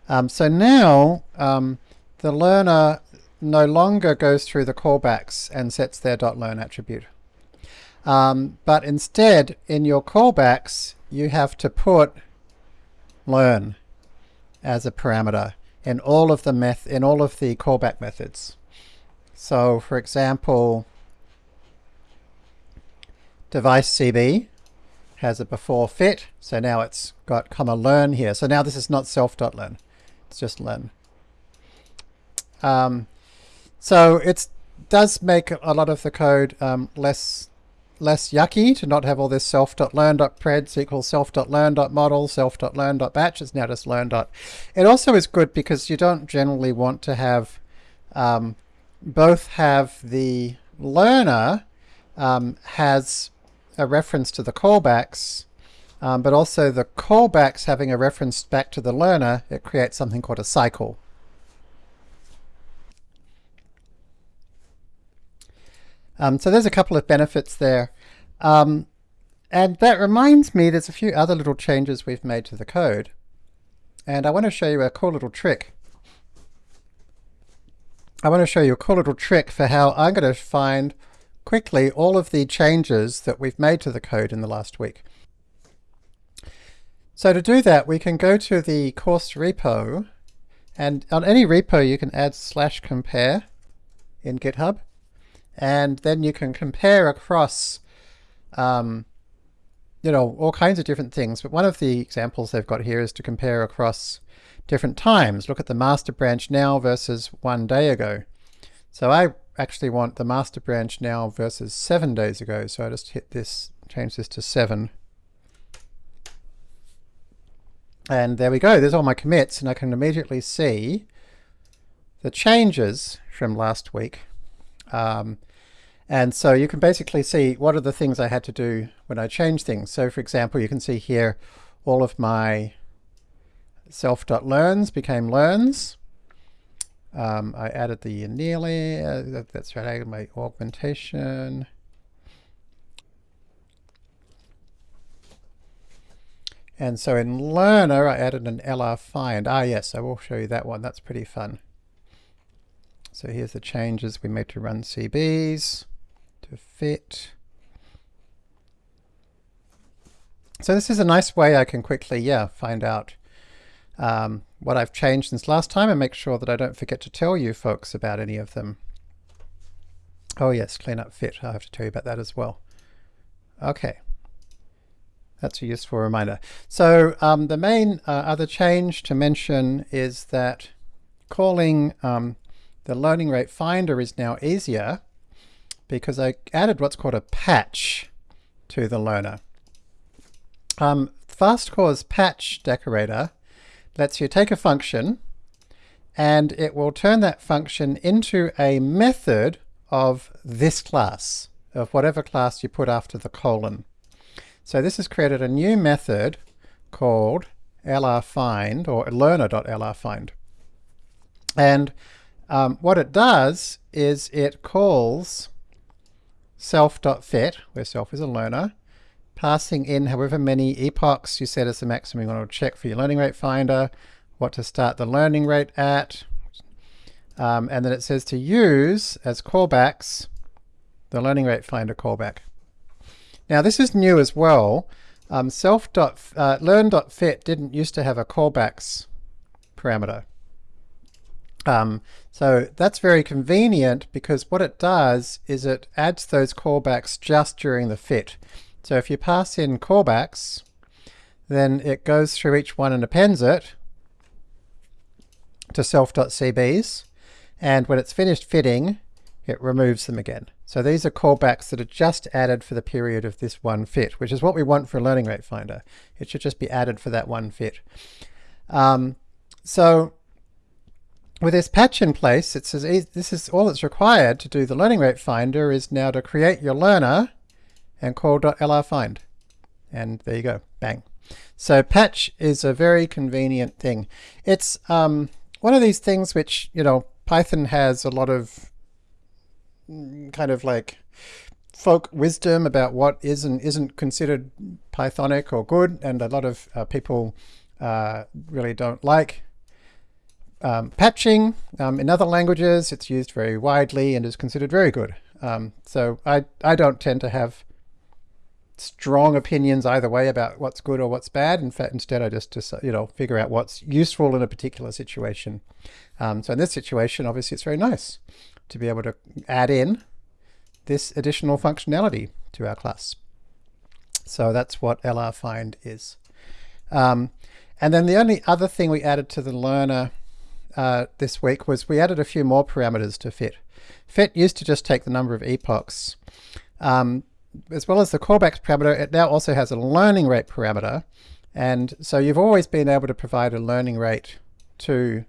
Um, so now um, the learner no longer goes through the callbacks and sets their .learn attribute. Um, but instead, in your callbacks, you have to put learn as a parameter in all of the meth in all of the callback methods. So, for example, device CB has a before fit, so now it's got comma learn here. So now this is not self.learn, it's just learn. Um, so it does make a lot of the code um, less less yucky to not have all this self.learn.preds equals self.learn.model, self.learn.batch. It's now just learn. Dot. It also is good because you don't generally want to have um, both have the learner um, has a reference to the callbacks, um, but also the callbacks having a reference back to the learner, it creates something called a cycle. Um, so there's a couple of benefits there. Um, and that reminds me, there's a few other little changes we've made to the code. And I want to show you a cool little trick. I want to show you a cool little trick for how I'm going to find quickly all of the changes that we've made to the code in the last week. So to do that, we can go to the course repo, and on any repo you can add slash compare in GitHub and then you can compare across um, you know all kinds of different things. But one of the examples they've got here is to compare across different times. Look at the master branch now versus one day ago. So I actually want the master branch now versus seven days ago. So I just hit this change this to seven. And there we go. There's all my commits. And I can immediately see the changes from last week. Um, and so you can basically see what are the things I had to do when I change things. So for example, you can see here all of my self.learns became learns. Um, I added the nearly, uh, that, that's right, I added my augmentation. And so in learner, I added an LR find. Ah, yes, I will show you that one. That's pretty fun. So here's the changes we made to run CBs to fit. So this is a nice way I can quickly, yeah, find out um, what I've changed since last time and make sure that I don't forget to tell you folks about any of them. Oh yes, clean up fit. I have to tell you about that as well. Okay. That's a useful reminder. So um, the main uh, other change to mention is that calling um, the learning rate finder is now easier because I added what's called a patch to the learner. Um, FastCore's patch decorator lets you take a function and it will turn that function into a method of this class, of whatever class you put after the colon. So this has created a new method called lrfind or learner.lrfind. And um, what it does is it calls self.fit, where self is a learner, passing in however many epochs you set as the maximum you want to check for your learning rate finder, what to start the learning rate at, um, and then it says to use as callbacks the learning rate finder callback. Now this is new as well. Um, self uh, didn't used to have a callbacks parameter. Um, so that's very convenient because what it does is it adds those callbacks just during the fit. So if you pass in callbacks, then it goes through each one and appends it to self.cbs, and when it's finished fitting, it removes them again. So these are callbacks that are just added for the period of this one fit, which is what we want for a learning rate finder. It should just be added for that one fit. Um, so with this patch in place, it says this is all that's required to do the learning rate finder is now to create your learner and call .lrfind. And there you go, bang. So patch is a very convenient thing. It's um, one of these things which, you know, Python has a lot of mm, kind of like folk wisdom about what is and isn't considered Pythonic or good, and a lot of uh, people uh, really don't like um, patching um, in other languages, it's used very widely and is considered very good. Um, so I, I don't tend to have strong opinions either way about what's good or what's bad. In fact, instead I just, just you know, figure out what's useful in a particular situation. Um, so in this situation, obviously it's very nice to be able to add in this additional functionality to our class. So that's what LR find is. Um, and then the only other thing we added to the learner uh, this week was we added a few more parameters to fit. Fit used to just take the number of epochs. Um, as well as the callbacks parameter, it now also has a learning rate parameter. And so you've always been able to provide a learning rate to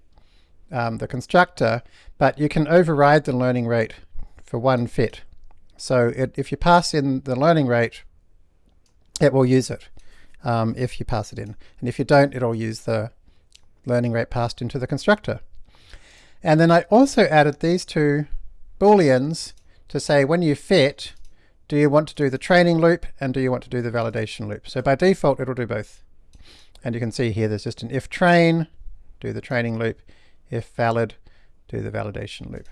um, the constructor, but you can override the learning rate for one fit. So it, if you pass in the learning rate, it will use it um, if you pass it in. And if you don't, it'll use the learning rate passed into the constructor. And then I also added these two booleans to say when you fit, do you want to do the training loop and do you want to do the validation loop? So by default, it'll do both. And you can see here there's just an if train, do the training loop, if valid, do the validation loop.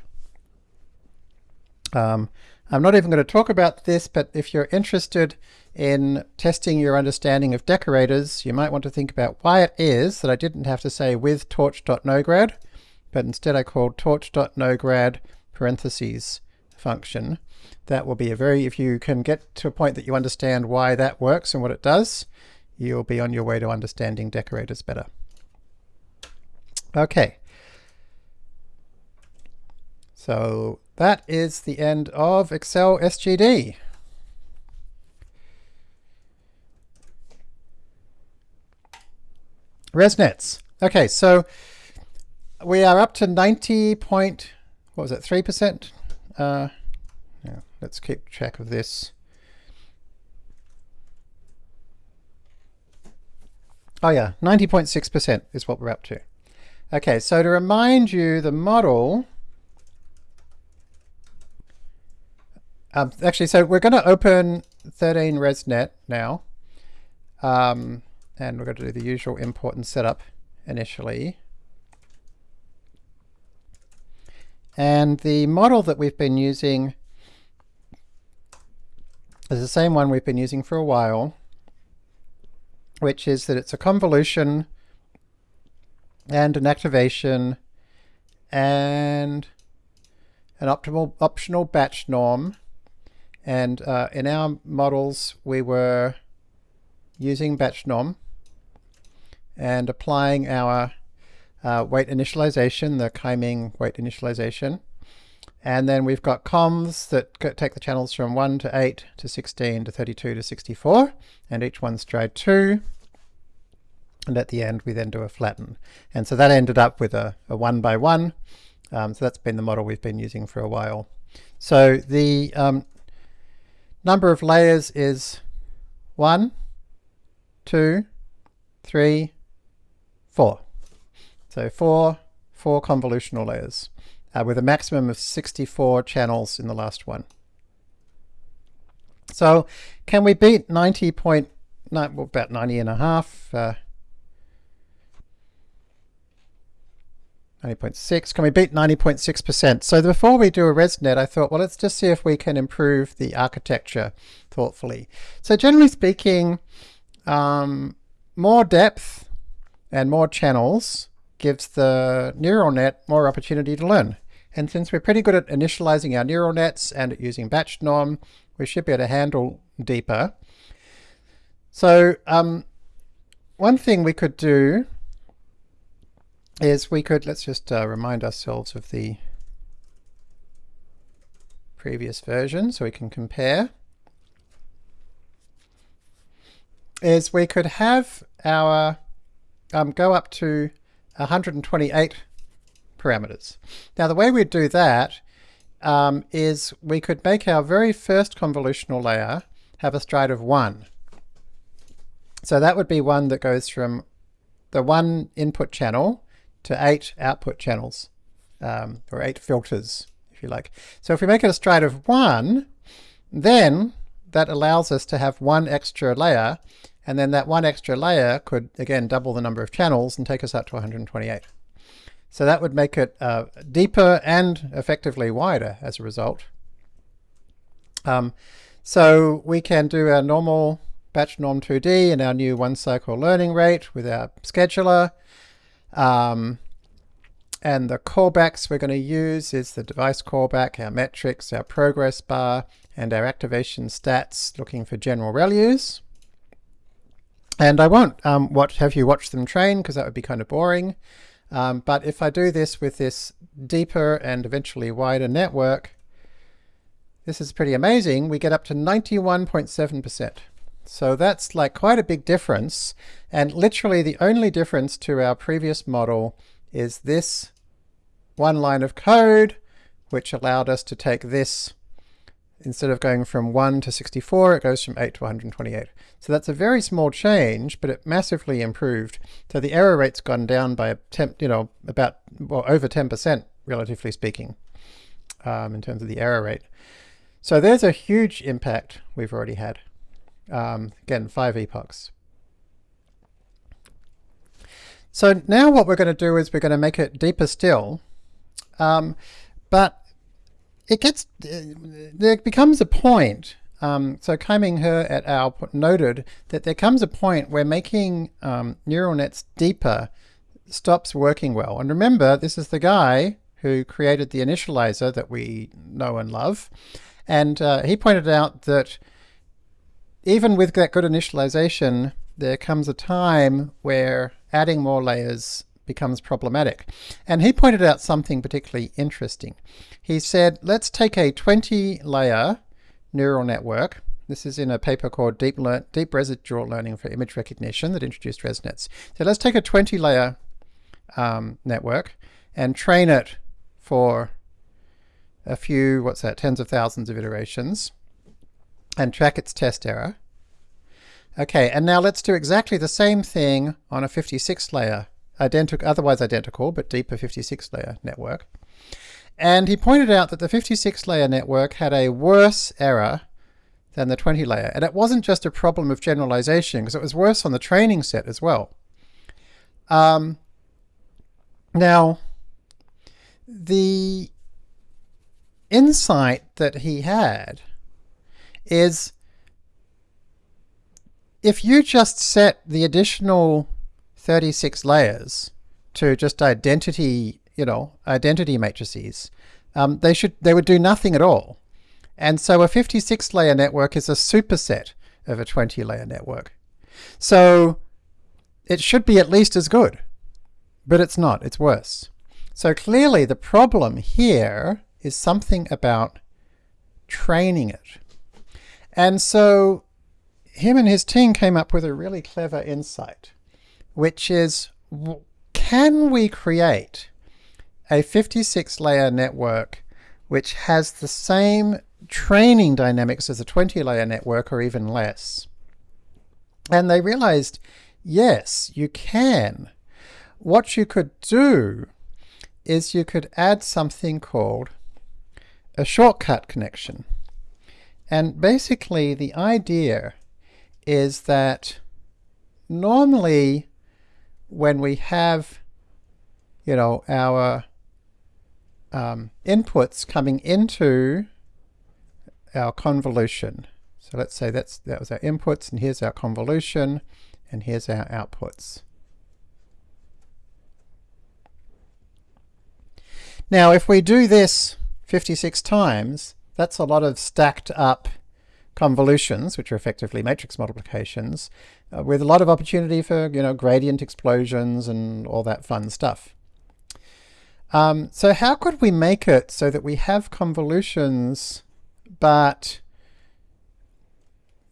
Um, I'm not even going to talk about this, but if you're interested in testing your understanding of decorators, you might want to think about why it is that I didn't have to say with torch.nograd, but instead I called torch.nograd parentheses function. That will be a very, if you can get to a point that you understand why that works and what it does, you'll be on your way to understanding decorators better. Okay. So that is the end of Accel SGD. ResNets. Okay, so we are up to 90 point, what was it, 3%? Uh, yeah, let's keep track of this. Oh yeah, 90.6% is what we're up to. Okay, so to remind you, the model Um, actually, so we're going to open 13 ResNet now. Um, and we're going to do the usual import and setup initially. And the model that we've been using is the same one we've been using for a while, which is that it's a convolution and an activation and an optimal optional batch norm and uh, in our models, we were using batch norm and applying our uh, weight initialization, the Kaiming weight initialization. And then we've got convs that take the channels from 1 to 8 to 16 to 32 to 64, and each one's stride 2. And at the end, we then do a flatten. And so that ended up with a, a 1 by 1. Um, so that's been the model we've been using for a while. So the um, Number of layers is one, two, three, four. So four, four convolutional layers uh, with a maximum of 64 channels in the last one. So can we beat 90 point, well, about 90 and a half, uh, 90.6. Can we beat 90.6%? So before we do a ResNet, I thought, well, let's just see if we can improve the architecture thoughtfully. So generally speaking, um, more depth and more channels gives the neural net more opportunity to learn. And since we're pretty good at initializing our neural nets and at using batch norm, we should be able to handle deeper. So um, one thing we could do is we could, let's just uh, remind ourselves of the previous version so we can compare, is we could have our, um, go up to 128 parameters. Now the way we'd do that um, is we could make our very first convolutional layer have a stride of 1. So that would be one that goes from the one input channel to eight output channels, um, or eight filters, if you like. So if we make it a stride of one, then that allows us to have one extra layer, and then that one extra layer could, again, double the number of channels and take us up to 128. So that would make it uh, deeper and effectively wider as a result. Um, So we can do our normal batch norm 2D and our new one cycle learning rate with our scheduler. Um, and the callbacks we're going to use is the device callback, our metrics, our progress bar, and our activation stats looking for general values. And I won't um, watch, have you watch them train because that would be kind of boring. Um, but if I do this with this deeper and eventually wider network, this is pretty amazing. We get up to 91.7%. So that's like quite a big difference. And literally the only difference to our previous model is this one line of code, which allowed us to take this, instead of going from 1 to 64, it goes from 8 to 128. So that's a very small change, but it massively improved. So the error rate's gone down by, a you know, about, well, over 10%, relatively speaking, um, in terms of the error rate. So there's a huge impact we've already had. Um, again, five epochs. So now what we're going to do is we're going to make it deeper still. Um, but it gets, there becomes a point, um, so Kaiming et al. noted that there comes a point where making um, neural nets deeper stops working well. And remember, this is the guy who created the initializer that we know and love. And uh, he pointed out that even with that good initialization, there comes a time where adding more layers becomes problematic. And he pointed out something particularly interesting. He said, let's take a 20 layer neural network. This is in a paper called Deep, Lear Deep Residual Learning for Image Recognition that introduced ResNets. So let's take a 20 layer um, network and train it for a few, what's that, tens of thousands of iterations and track its test error. Okay, and now let's do exactly the same thing on a 56 layer, identical, otherwise identical, but deeper 56 layer network. And he pointed out that the 56 layer network had a worse error than the 20 layer. And it wasn't just a problem of generalization, because it was worse on the training set as well. Um, now, the insight that he had is if you just set the additional 36 layers to just identity, you know, identity matrices, um, they should they would do nothing at all. And so a 56 layer network is a superset of a 20 layer network. So it should be at least as good, but it's not, it's worse. So clearly the problem here is something about training it. And so him and his team came up with a really clever insight, which is, can we create a 56 layer network which has the same training dynamics as a 20 layer network or even less? And they realized, yes, you can. What you could do is you could add something called a shortcut connection. And basically the idea is that normally when we have you know our um, inputs coming into our convolution so let's say that's that was our inputs and here's our convolution and here's our outputs. Now if we do this 56 times that's a lot of stacked up convolutions, which are effectively matrix multiplications, uh, with a lot of opportunity for you know gradient explosions and all that fun stuff. Um, so how could we make it so that we have convolutions, but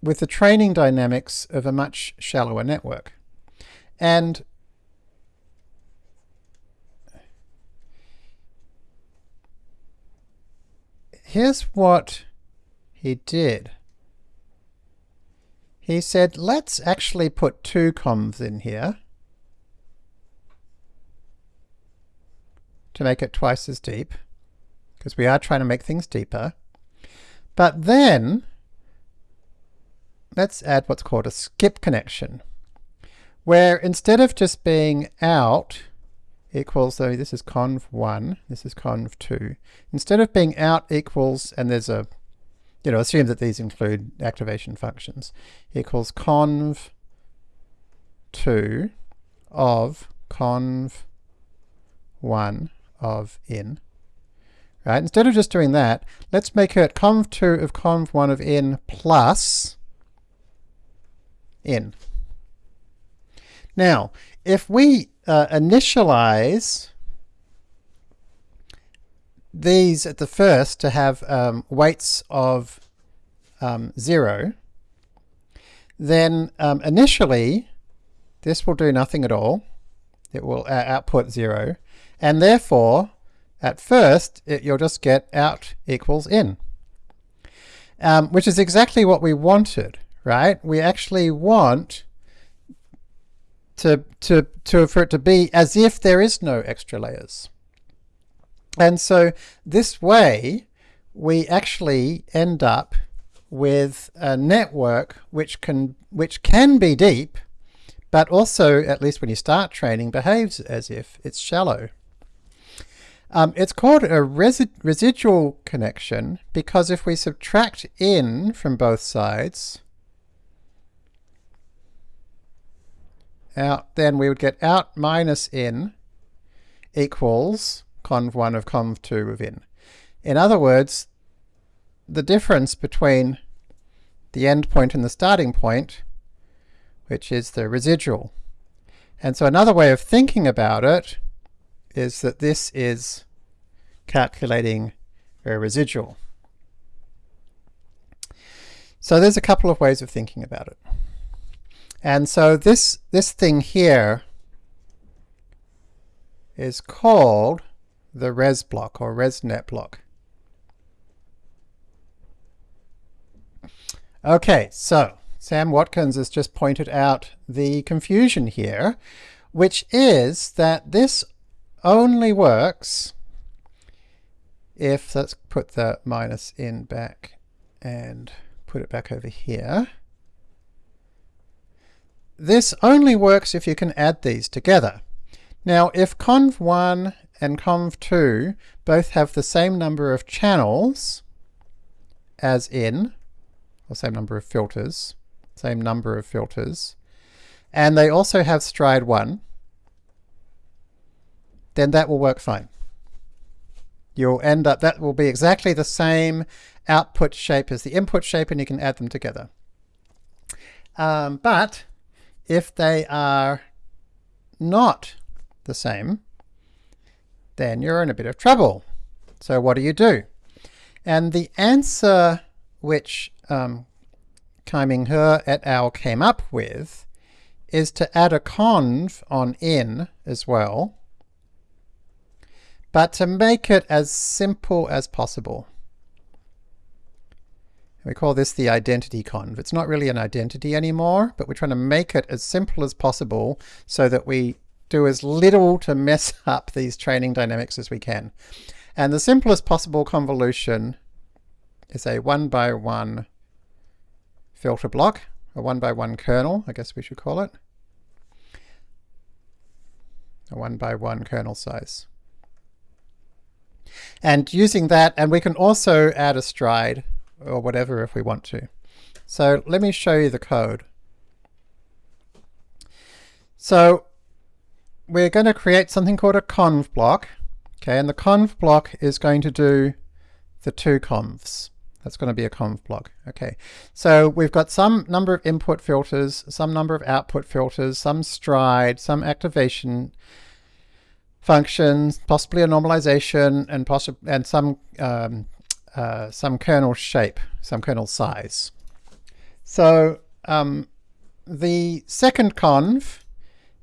with the training dynamics of a much shallower network? And here's what he did. He said, let's actually put two convs in here to make it twice as deep, because we are trying to make things deeper. But then, let's add what's called a skip connection, where instead of just being out equals, so this is conv1, this is conv2, instead of being out equals, and there's a you know, assume that these include activation functions, equals conv 2 of conv 1 of in. Right, instead of just doing that, let's make it conv2 of conv1 of n plus n. Now, if we uh, initialize these at the first to have um, weights of um, 0, then um, initially this will do nothing at all. It will uh, output 0. And therefore, at first, it, you'll just get out equals in, um, which is exactly what we wanted, right? We actually want to, to, to, for it to be as if there is no extra layers. And so this way, we actually end up with a network which can, which can be deep, but also, at least when you start training, behaves as if it's shallow. Um, it's called a resi residual connection because if we subtract in from both sides, out, then we would get out minus in equals conv1 of conv2 of in. In other words, the difference between the endpoint and the starting point, which is the residual. And so another way of thinking about it is that this is calculating a residual. So there's a couple of ways of thinking about it. And so this, this thing here is called the res block or resnet block. Okay, so Sam Watkins has just pointed out the confusion here, which is that this only works if, let's put the minus in back and put it back over here. This only works if you can add these together. Now if conv1 and conv2 both have the same number of channels as in, or same number of filters, same number of filters, and they also have stride 1, then that will work fine. You'll end up, that will be exactly the same output shape as the input shape and you can add them together. Um, but if they are not the same, then you're in a bit of trouble. So what do you do? And the answer which um, Kaiming He et al. came up with is to add a conv on in as well, but to make it as simple as possible. We call this the identity conv. It's not really an identity anymore, but we're trying to make it as simple as possible so that we do as little to mess up these training dynamics as we can. And the simplest possible convolution is a one by one filter block, a one by one kernel, I guess we should call it. A one by one kernel size. And using that, and we can also add a stride or whatever if we want to. So let me show you the code. So we're going to create something called a conv block. Okay, and the conv block is going to do the two convs. That's going to be a conv block. Okay, so we've got some number of input filters, some number of output filters, some stride, some activation functions, possibly a normalization, and possibly and some um, uh, some kernel shape, some kernel size. So um, the second conv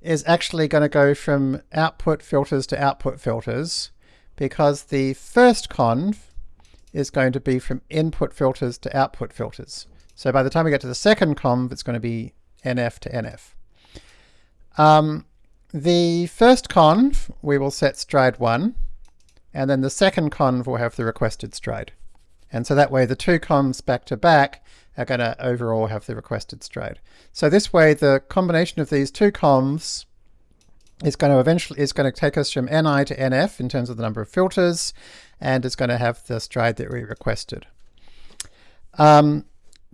is actually going to go from output filters to output filters because the first conv is going to be from input filters to output filters. So by the time we get to the second conv, it's going to be NF to NF. Um, the first conv, we will set stride 1, and then the second conv will have the requested stride. And so that way the two convs back to back are going to overall have the requested stride. So this way the combination of these two convs is going to eventually is going to take us from ni to nf in terms of the number of filters, and it's going to have the stride that we requested. Um,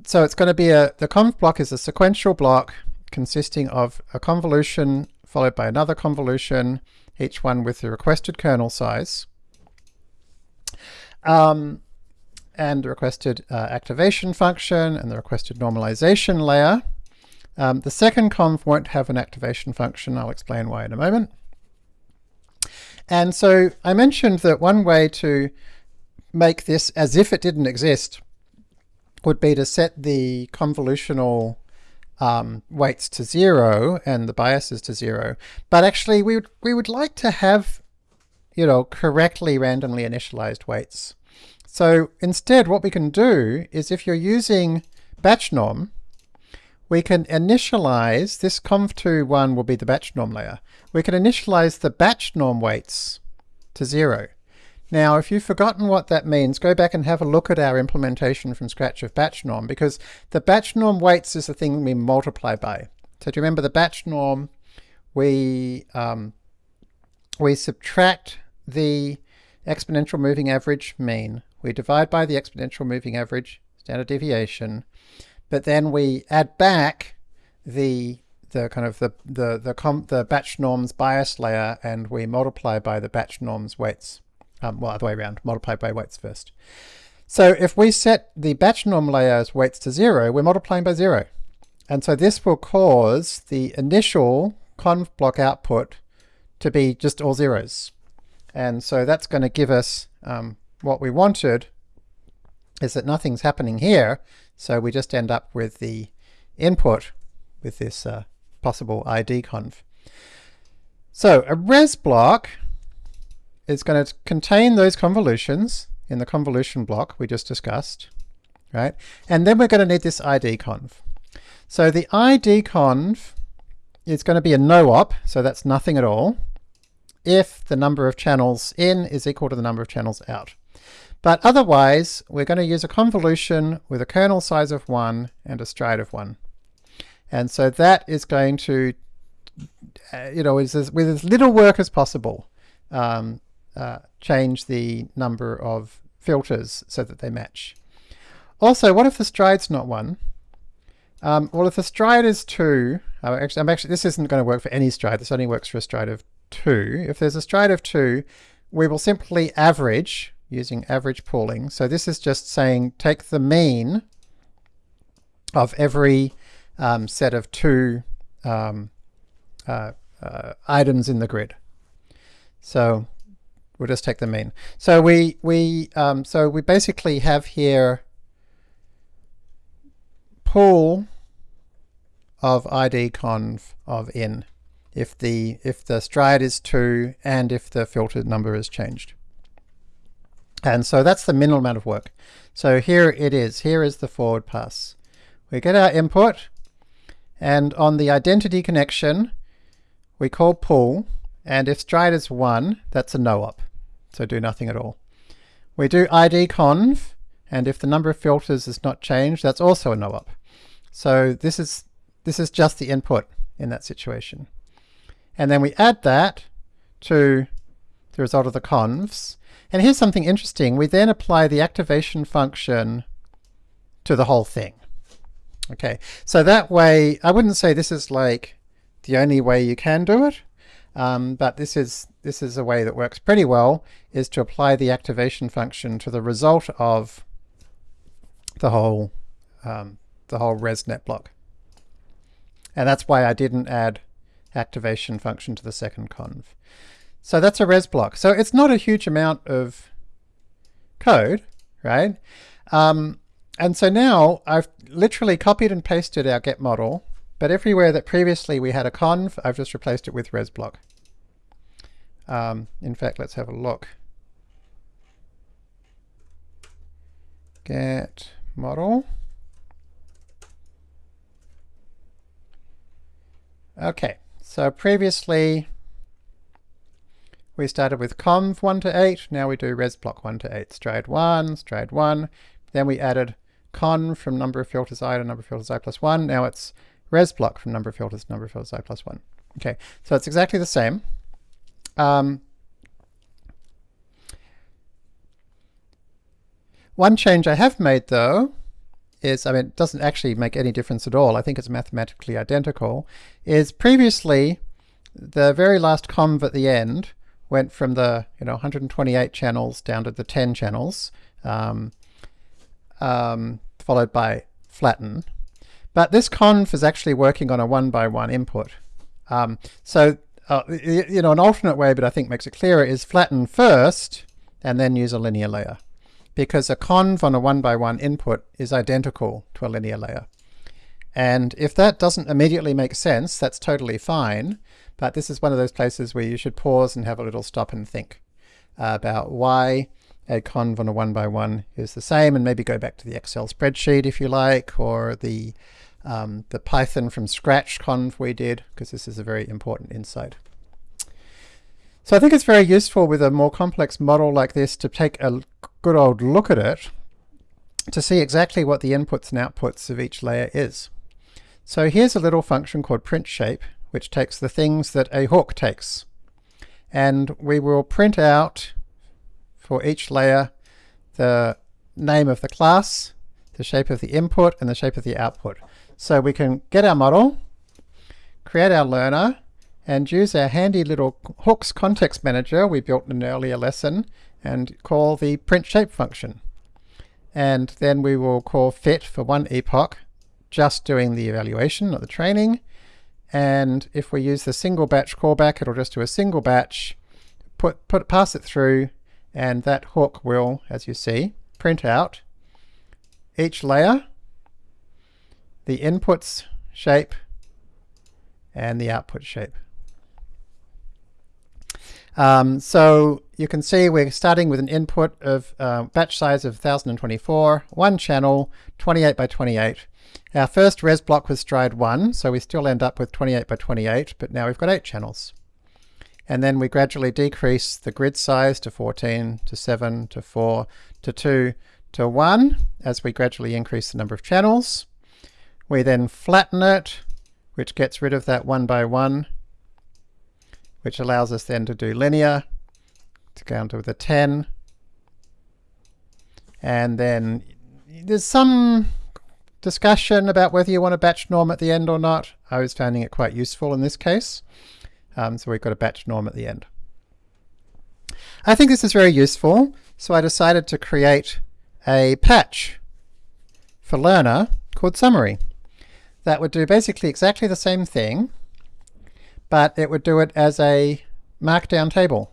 so it's going to be a, the conv block is a sequential block consisting of a convolution followed by another convolution, each one with the requested kernel size, um, and the requested uh, activation function and the requested normalization layer. Um, the second conv won't have an activation function. I'll explain why in a moment. And so I mentioned that one way to make this as if it didn't exist would be to set the convolutional um, weights to zero and the biases to zero. But actually we would, we would like to have, you know, correctly randomly initialized weights. So instead what we can do is if you're using batch norm, we can initialize, this conv2 one will be the batch norm layer. We can initialize the batch norm weights to zero. Now, if you've forgotten what that means, go back and have a look at our implementation from scratch of batch norm, because the batch norm weights is the thing we multiply by. So do you remember the batch norm? We, um, we subtract the exponential moving average mean. We divide by the exponential moving average standard deviation, but then we add back the the kind of the the the, the batch norms bias layer and we multiply by the batch norms weights. Um, well, other way around, multiply by weights first. So if we set the batch norm layer's weights to zero, we're multiplying by zero. And so this will cause the initial conv block output to be just all zeros. And so that's going to give us um, what we wanted is that nothing's happening here. So we just end up with the input with this uh, possible ID conv. So a res block is going to contain those convolutions in the convolution block we just discussed, right? And then we're going to need this ID conv. So the ID conv is going to be a no-op, so that's nothing at all, if the number of channels in is equal to the number of channels out. But otherwise, we're going to use a convolution with a kernel size of 1 and a stride of 1. And so that is going to, uh, you know, with as, with as little work as possible, um, uh, change the number of filters so that they match. Also, what if the stride's not 1? Um, well, if the stride is 2, uh, actually, I'm actually, this isn't going to work for any stride, this only works for a stride of 2. If there's a stride of 2, we will simply average using average pooling. So this is just saying take the mean of every um, set of two um, uh, uh, items in the grid. So We'll just take the mean. So we we um, so we basically have here pool of id conv of n if the if the stride is 2 and if the filtered number is changed. And so that's the minimal amount of work. So here it is. Here is the forward pass. We get our input and on the identity connection we call pool. and if stride is 1 that's a no-op so do nothing at all. We do id conv, and if the number of filters is not changed, that's also a no-op. So this is, this is just the input in that situation. And then we add that to the result of the convs. And here's something interesting. We then apply the activation function to the whole thing. Okay, so that way, I wouldn't say this is like the only way you can do it, um, but this is this is a way that works pretty well, is to apply the activation function to the result of the whole um, the whole ResNet block. And that's why I didn't add activation function to the second conv. So that's a res block. So it's not a huge amount of code, right? Um, and so now I've literally copied and pasted our get model, but everywhere that previously we had a conv, I've just replaced it with res block. Um, in fact, let's have a look. Get model. Okay, so previously we started with conv 1 to 8, now we do res block 1 to 8, stride 1, stride 1, then we added conv from number of filters i to number of filters i plus 1, now it's res block from number of filters to number of filters i plus 1. Okay, so it's exactly the same. Um, one change I have made though is, I mean, it doesn't actually make any difference at all. I think it's mathematically identical, is previously the very last conv at the end went from the you know 128 channels down to the 10 channels, um, um, followed by flatten. But this conv is actually working on a one by one input. Um, so uh, you know an alternate way, but I think makes it clearer, is flatten first and then use a linear layer because a conv on a one by one input is identical to a linear layer. And if that doesn't immediately make sense, that's totally fine. But this is one of those places where you should pause and have a little stop and think uh, about why a conv on a one by one is the same, and maybe go back to the Excel spreadsheet if you like, or the um, the Python from scratch conv we did, because this is a very important insight. So I think it's very useful with a more complex model like this to take a good old look at it to see exactly what the inputs and outputs of each layer is. So here's a little function called print shape, which takes the things that a hook takes. And we will print out for each layer the name of the class, the shape of the input, and the shape of the output. So we can get our model, create our learner, and use our handy little hooks context manager we built in an earlier lesson and call the print shape function. And then we will call fit for one epoch, just doing the evaluation, not the training. And if we use the single batch callback, it'll just do a single batch, put, put pass it through, and that hook will, as you see, print out each layer, the inputs shape, and the output shape. Um, so you can see we're starting with an input of uh, batch size of 1024, one channel, 28 by 28. Our first res block was stride 1, so we still end up with 28 by 28, but now we've got 8 channels. And then we gradually decrease the grid size to 14, to 7, to 4, to 2, to 1, as we gradually increase the number of channels. We then flatten it, which gets rid of that 1 by 1 which allows us then to do linear to go down to the 10. And then there's some discussion about whether you want a batch norm at the end or not. I was finding it quite useful in this case. Um, so we've got a batch norm at the end. I think this is very useful, so I decided to create a patch for learner called summary that would do basically exactly the same thing but it would do it as a markdown table.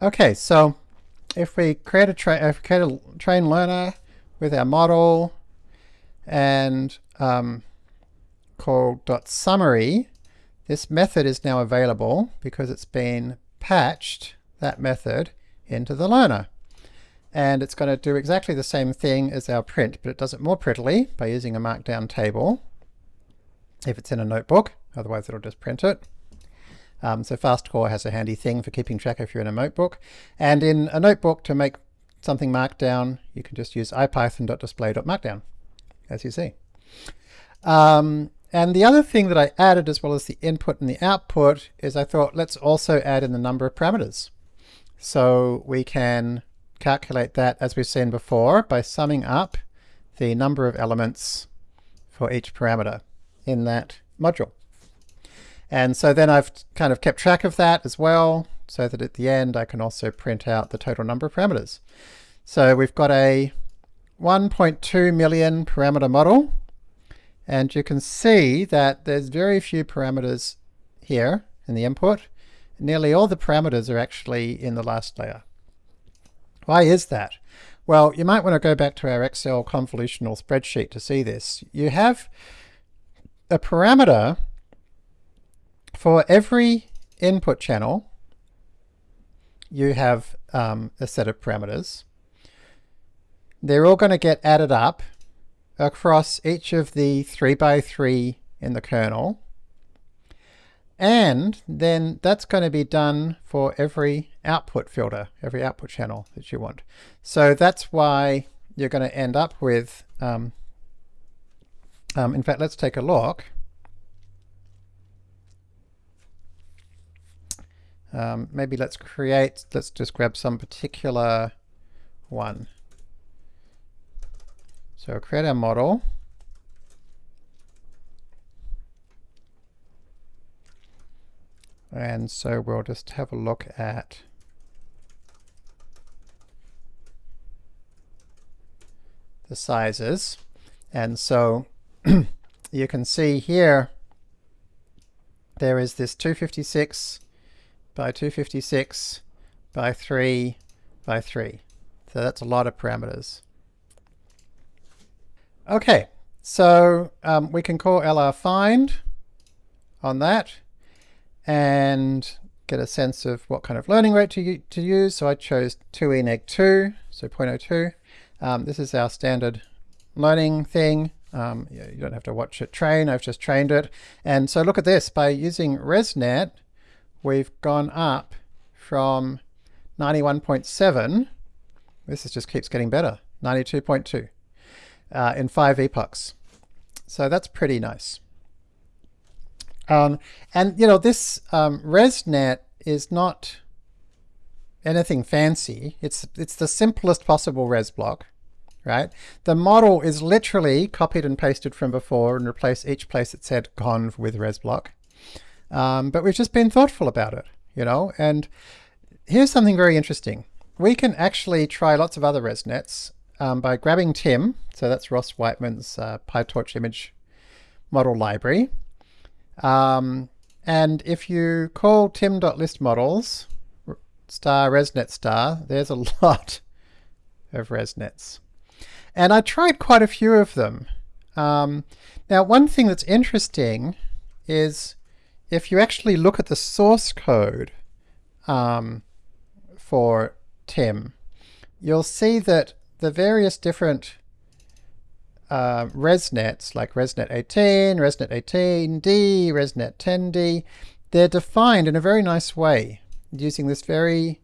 Okay, so if we create a, if create a train learner with our model and um, called .summary, this method is now available because it's been patched, that method, into the learner. And it's going to do exactly the same thing as our print, but it does it more prettily by using a markdown table if it's in a notebook, otherwise it'll just print it. Um, so FastCore has a handy thing for keeping track if you're in a notebook. And in a notebook, to make something markdown, you can just use ipython.display.markdown, as you see. Um, and the other thing that I added, as well as the input and the output, is I thought let's also add in the number of parameters. So we can calculate that, as we've seen before, by summing up the number of elements for each parameter in that module. And so then I've kind of kept track of that as well, so that at the end I can also print out the total number of parameters. So we've got a 1.2 million parameter model, and you can see that there's very few parameters here in the input. Nearly all the parameters are actually in the last layer. Why is that? Well, you might want to go back to our Excel convolutional spreadsheet to see this. You have a parameter for every input channel, you have um, a set of parameters. They're all going to get added up across each of the 3 by 3 in the kernel. And then that's going to be done for every output filter, every output channel that you want. So that's why you're going to end up with um, um, in fact, let's take a look. Um, maybe let's create, let's just grab some particular 1. So we'll create our model. And so we'll just have a look at the sizes. And so you can see here there is this 256 by 256 by 3 by 3. So that's a lot of parameters. Okay, so um, we can call LR find on that and get a sense of what kind of learning rate to, to use. So I chose two e negative two, so 0.02. Um, this is our standard learning thing. Um, you don't have to watch it train, I've just trained it. And so look at this, by using ResNet, we've gone up from 91.7, this is just keeps getting better, 92.2 uh, in five epochs. So that's pretty nice. Um, and you know, this um, ResNet is not anything fancy. It's, it's the simplest possible res block right? The model is literally copied and pasted from before and replace each place it said conv with resblock. Um, but we've just been thoughtful about it, you know, and here's something very interesting. We can actually try lots of other ResNets um, by grabbing timm, so that's Ross Wightman's uh, PyTorch image model library. Um, and if you call timm.list_models star resnet star, there's a lot of resnets. And I tried quite a few of them. Um, now, one thing that's interesting is if you actually look at the source code um, for timm, you'll see that the various different uh, ResNets, like ResNet 18, ResNet 18D, ResNet 10D, they're defined in a very nice way using this very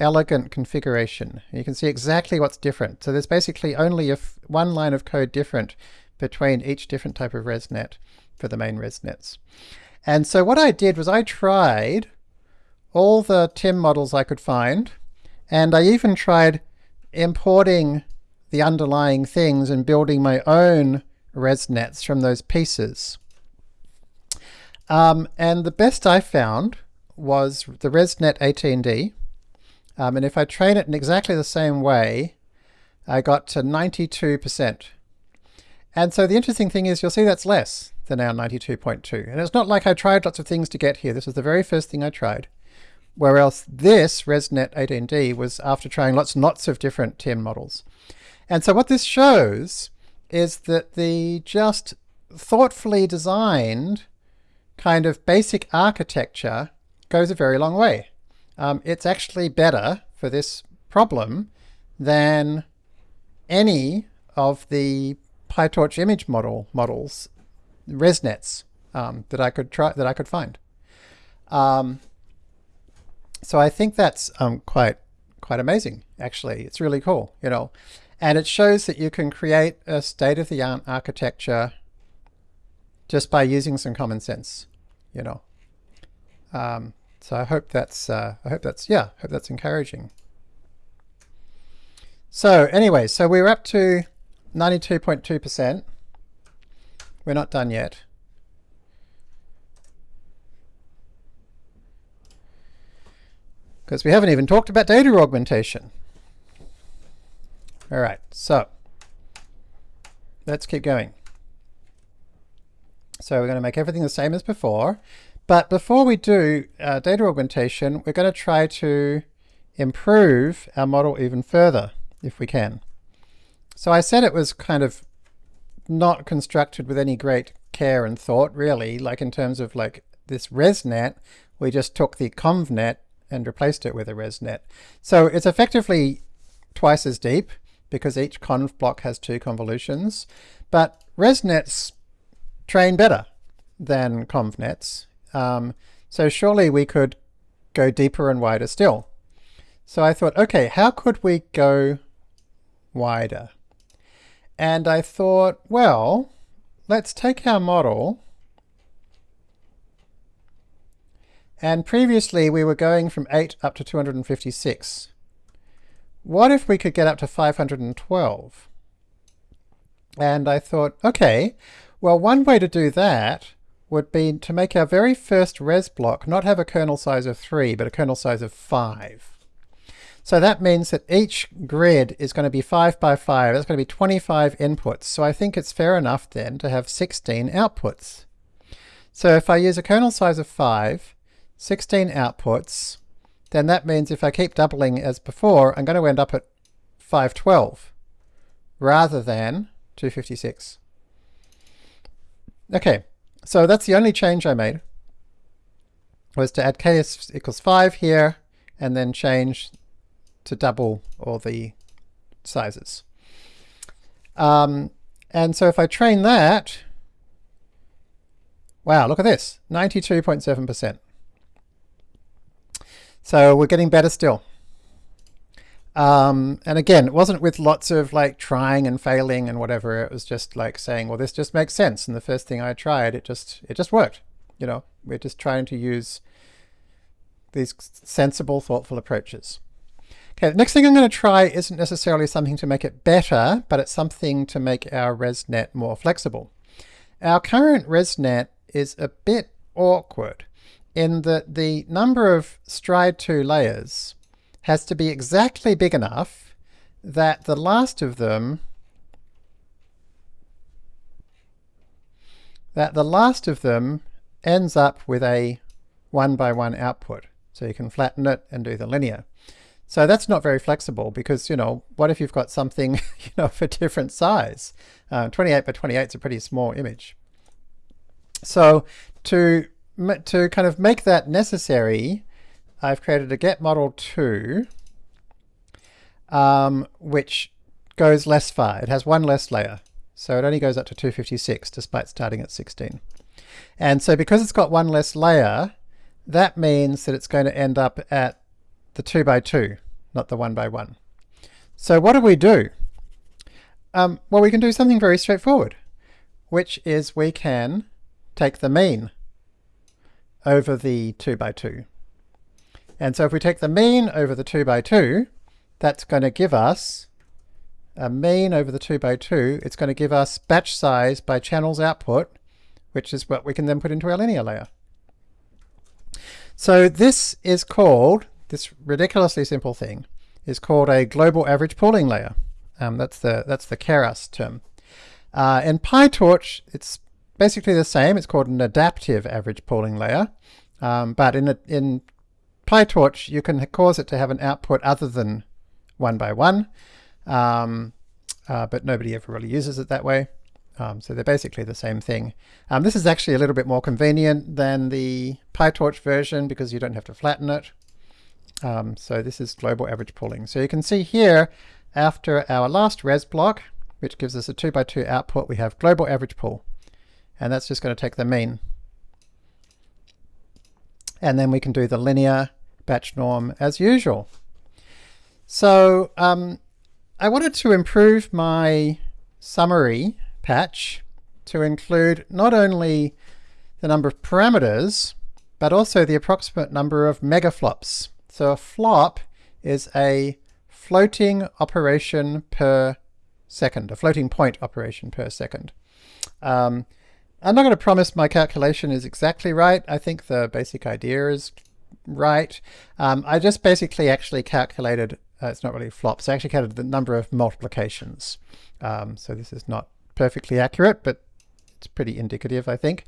elegant configuration. You can see exactly what's different. So there's basically only one line of code different between each different type of ResNet for the main ResNets. And so what I did was I tried all the timm models I could find, and I even tried importing the underlying things and building my own ResNets from those pieces. Um, and the best I found was the ResNet 18D, um, and if I train it in exactly the same way, I got to 92%. And so the interesting thing is you'll see that's less than our 92.2. And it's not like I tried lots of things to get here. This was the very first thing I tried. Whereas this ResNet 18D was after trying lots and lots of different timm models. And so what this shows is that the just thoughtfully designed kind of basic architecture goes a very long way um, it's actually better for this problem than any of the PyTorch image model models, ResNets um, that I could try that I could find. Um, so I think that's um, quite quite amazing. Actually, it's really cool, you know, and it shows that you can create a state-of-the-art architecture just by using some common sense, you know. Um, so I hope that's, uh, I hope that's, yeah, I hope that's encouraging. So anyway, so we're up to 92.2%. We're not done yet. Because we haven't even talked about data augmentation. All right, so let's keep going. So we're going to make everything the same as before. But before we do uh, data augmentation, we're going to try to improve our model even further, if we can. So I said it was kind of not constructed with any great care and thought, really, like in terms of like this ResNet, we just took the convnet and replaced it with a ResNet. So it's effectively twice as deep because each conv block has two convolutions, but ResNets train better than convnets um, so surely we could go deeper and wider still. So I thought, okay, how could we go wider? And I thought, well, let's take our model and previously we were going from 8 up to 256. what if we could get up to 512? And I thought, okay, well, one way to do that would be to make our very first res block not have a kernel size of 3, but a kernel size of 5. So that means that each grid is going to be 5 by 5. That's going to be 25 inputs. So I think it's fair enough then to have 16 outputs. So if I use a kernel size of 5, 16 outputs, then that means if I keep doubling as before, I'm going to end up at 512 rather than 256. Okay, so that's the only change I made, was to add k equals 5 here, and then change to double all the sizes. Um, and so if I train that, wow, look at this, 92.7%. So we're getting better still. Um, and again, it wasn't with lots of like trying and failing and whatever. It was just like saying, well, this just makes sense. And the first thing I tried, it just, it just worked. You know, we're just trying to use these sensible, thoughtful approaches. Okay, the next thing I'm going to try isn't necessarily something to make it better, but it's something to make our ResNet more flexible. Our current ResNet is a bit awkward in that the number of stride 2 layers has to be exactly big enough that the last of them that the last of them ends up with a one by one output. So you can flatten it and do the linear. So that's not very flexible because, you know, what if you've got something, you know, for different size? Uh, 28 by 28 is a pretty small image. So to, to kind of make that necessary, I've created a get model 2, um, which goes less far. It has one less layer. So it only goes up to 256 despite starting at 16. And so because it's got one less layer, that means that it's going to end up at the 2 by 2, not the 1 by 1. So what do we do? Um, well, we can do something very straightforward, which is we can take the mean over the 2 by 2. And so if we take the mean over the 2 by 2, that's going to give us a mean over the 2 by 2. It's going to give us batch size by channels output, which is what we can then put into our linear layer. So this is called, this ridiculously simple thing, is called a global average pooling layer. Um, that's the that's the Keras term. Uh, in PyTorch, it's basically the same. It's called an adaptive average pooling layer. Um, but in, a, in PyTorch, you can cause it to have an output other than one by one, um, uh, but nobody ever really uses it that way. Um, so they're basically the same thing. Um, this is actually a little bit more convenient than the PyTorch version because you don't have to flatten it. Um, so this is global average pooling. So you can see here, after our last res block, which gives us a 2 by 2 output, we have global average pool. And that's just going to take the mean. And then we can do the linear batch norm as usual. So um, I wanted to improve my summary patch to include not only the number of parameters, but also the approximate number of megaflops. So a flop is a floating operation per second, a floating point operation per second. Um, I'm not going to promise my calculation is exactly right. I think the basic idea is right. Um, I just basically actually calculated, uh, it's not really flops, I actually counted the number of multiplications. Um, so this is not perfectly accurate, but it's pretty indicative, I think.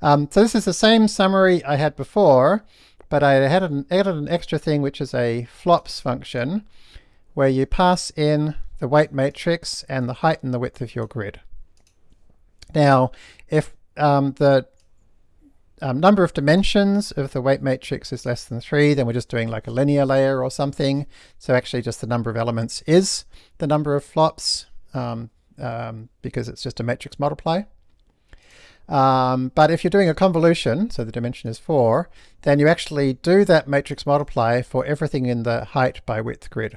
Um, so this is the same summary I had before, but I had an, added an extra thing, which is a flops function, where you pass in the weight matrix and the height and the width of your grid. Now, if um, the um, number of dimensions of the weight matrix is less than 3, then we're just doing like a linear layer or something. So actually just the number of elements is the number of flops um, um, because it's just a matrix multiply. Um, but if you're doing a convolution, so the dimension is 4, then you actually do that matrix multiply for everything in the height by width grid.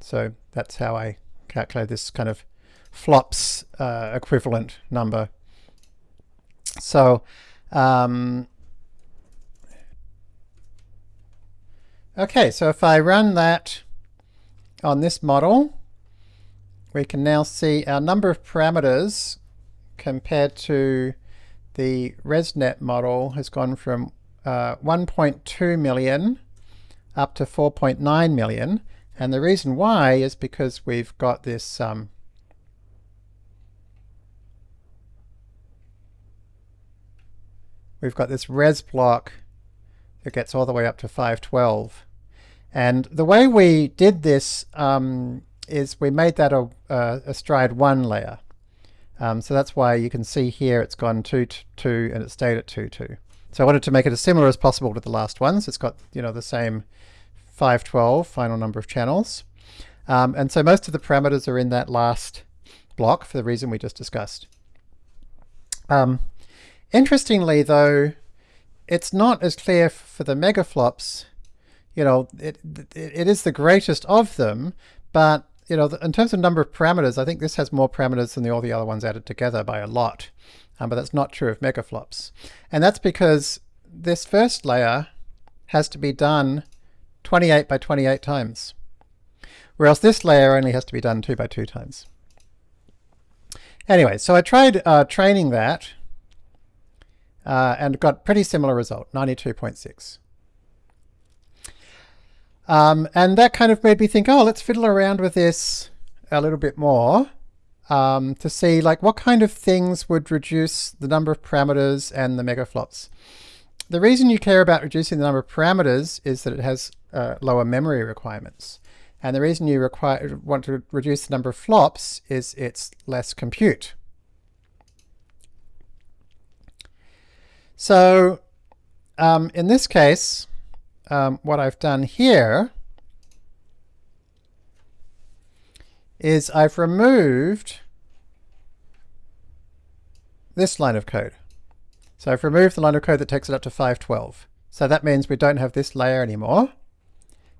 So that's how I calculate this kind of flops uh, equivalent number. So um, okay, so if I run that on this model, we can now see our number of parameters compared to the ResNet model has gone from uh, 1.2 million up to 4.9 million. And the reason why is because we've got this um, we've got this res block that gets all the way up to 512. And the way we did this um, is we made that a, a, a stride 1 layer. Um, so that's why you can see here it's gone 2, 2, and it stayed at 2, 2. So I wanted to make it as similar as possible to the last ones. It's got you know the same 512 final number of channels. Um, and so most of the parameters are in that last block for the reason we just discussed. Um, interestingly though, it's not as clear for the megaflops. You know, it, it, it is the greatest of them, but you know, in terms of number of parameters, I think this has more parameters than the, all the other ones added together by a lot. Um, but that's not true of megaflops. And that's because this first layer has to be done 28 by 28 times, whereas this layer only has to be done 2 by 2 times. Anyway, so I tried uh, training that uh, and got pretty similar result, 92.6. Um, and that kind of made me think, oh, let's fiddle around with this a little bit more um, to see like what kind of things would reduce the number of parameters and the megaflops. The reason you care about reducing the number of parameters is that it has uh, lower memory requirements. And the reason you require, want to reduce the number of flops is it's less compute. So um, in this case, um, what I've done here is I've removed this line of code. So I've removed the line of code that takes it up to 512. So that means we don't have this layer anymore.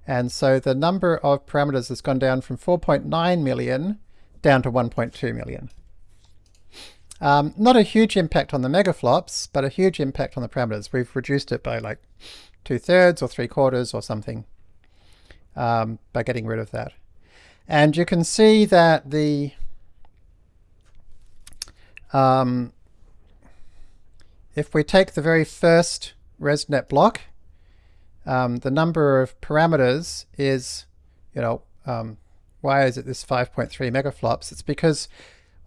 And so the number of parameters has gone down from 4.9 million down to 1.2 million. Um, not a huge impact on the megaflops, but a huge impact on the parameters. We've reduced it by like two thirds or three quarters or something um, by getting rid of that. And you can see that the um, if we take the very first ResNet block, um, the number of parameters is, you know, um, why is it this 5.3 megaflops? It's because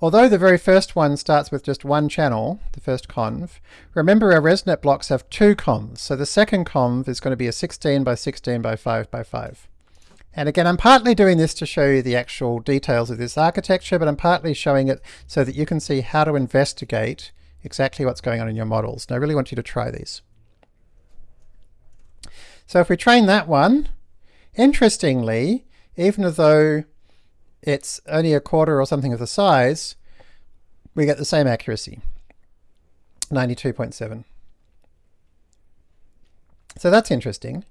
although the very first one starts with just one channel, the first conv, remember our ResNet blocks have two convs. So the second conv is going to be a 16 by 16 by 5 by 5. And again, I'm partly doing this to show you the actual details of this architecture, but I'm partly showing it so that you can see how to investigate exactly what's going on in your models. And I really want you to try these. So if we train that one, interestingly, even though it's only a quarter or something of the size, we get the same accuracy, 92.7. So that's interesting.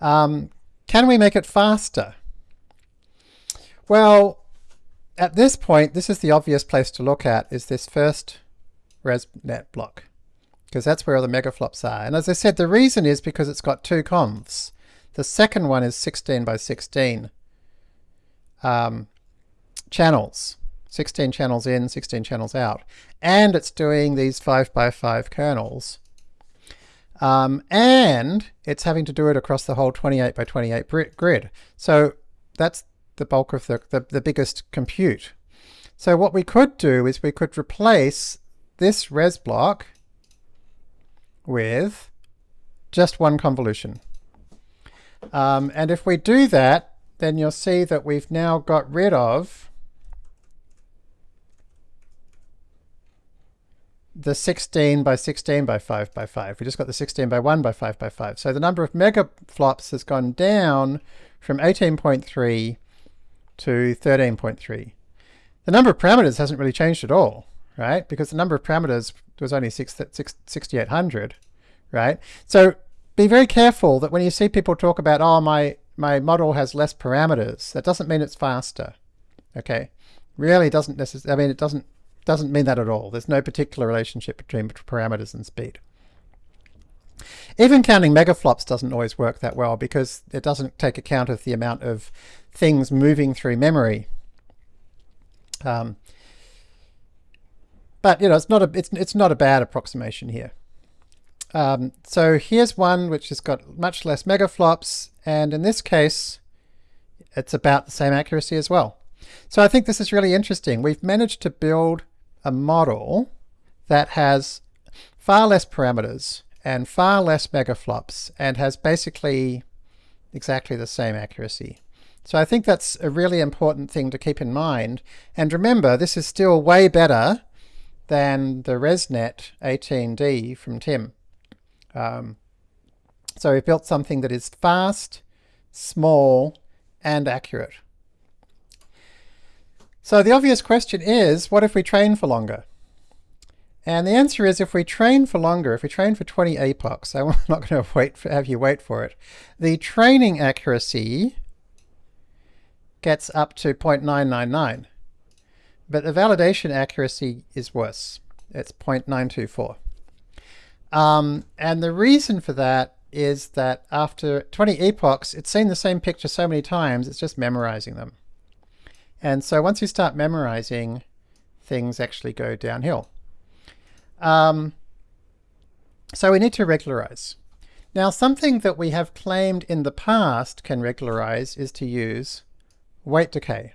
Um, can we make it faster? Well, at this point, this is the obvious place to look at, is this first ResNet block, because that's where all the megaflops are. And as I said, the reason is because it's got two convs. The second one is 16 by 16 um, channels. 16 channels in, 16 channels out. And it's doing these 5 by 5 kernels. Um, and it's having to do it across the whole 28 by 28 grid. So that's the bulk of the, the, the biggest compute. So what we could do is we could replace this res block with just one convolution. Um, and if we do that, then you'll see that we've now got rid of the 16 by 16 by 5 by 5. We just got the 16 by 1 by 5 by 5. So the number of megaflops has gone down from 18.3 to 13.3. The number of parameters hasn't really changed at all right? Because the number of parameters was only 6,800, right? So be very careful that when you see people talk about, oh, my, my model has less parameters, that doesn't mean it's faster, okay? Really doesn't necessarily, I mean, it doesn't, doesn't mean that at all. There's no particular relationship between parameters and speed. Even counting megaflops doesn't always work that well because it doesn't take account of the amount of things moving through memory. Um, but you know, it's not a it's it's not a bad approximation here. Um, so here's one which has got much less megaflops, and in this case, it's about the same accuracy as well. So I think this is really interesting. We've managed to build a model that has far less parameters and far less megaflops and has basically exactly the same accuracy. So I think that's a really important thing to keep in mind. And remember, this is still way better than the ResNet 18D from timm. Um, so we've built something that is fast, small, and accurate. So the obvious question is, what if we train for longer? And the answer is if we train for longer, if we train for 20 epochs, I'm not going to wait for, have you wait for it, the training accuracy gets up to 0.999. But the validation accuracy is worse. It's 0.924. Um, and the reason for that is that after 20 epochs, it's seen the same picture so many times, it's just memorizing them. And so once you start memorizing, things actually go downhill. Um, so we need to regularize. Now something that we have claimed in the past can regularize is to use weight decay.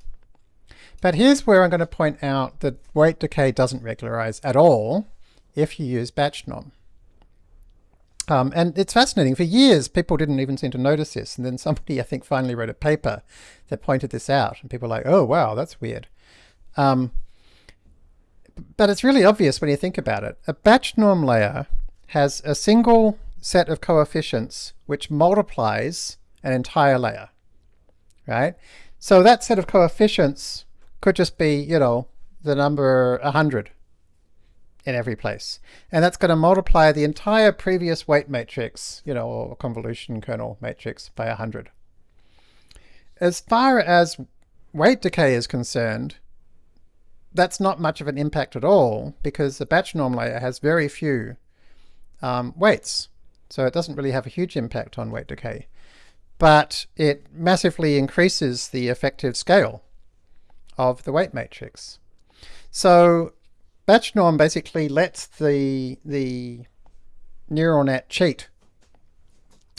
But here's where I'm going to point out that weight decay doesn't regularize at all if you use batch norm. Um, and it's fascinating. For years, people didn't even seem to notice this. And then somebody, I think, finally wrote a paper that pointed this out. And people were like, oh, wow, that's weird. Um, but it's really obvious when you think about it. A batch norm layer has a single set of coefficients which multiplies an entire layer, right? So that set of coefficients could just be, you know, the number 100 in every place. And that's going to multiply the entire previous weight matrix, you know, or convolution kernel matrix by 100. As far as weight decay is concerned, that's not much of an impact at all because the batch norm layer has very few um, weights. So it doesn't really have a huge impact on weight decay. But it massively increases the effective scale of the weight matrix. So batch norm basically lets the, the neural net cheat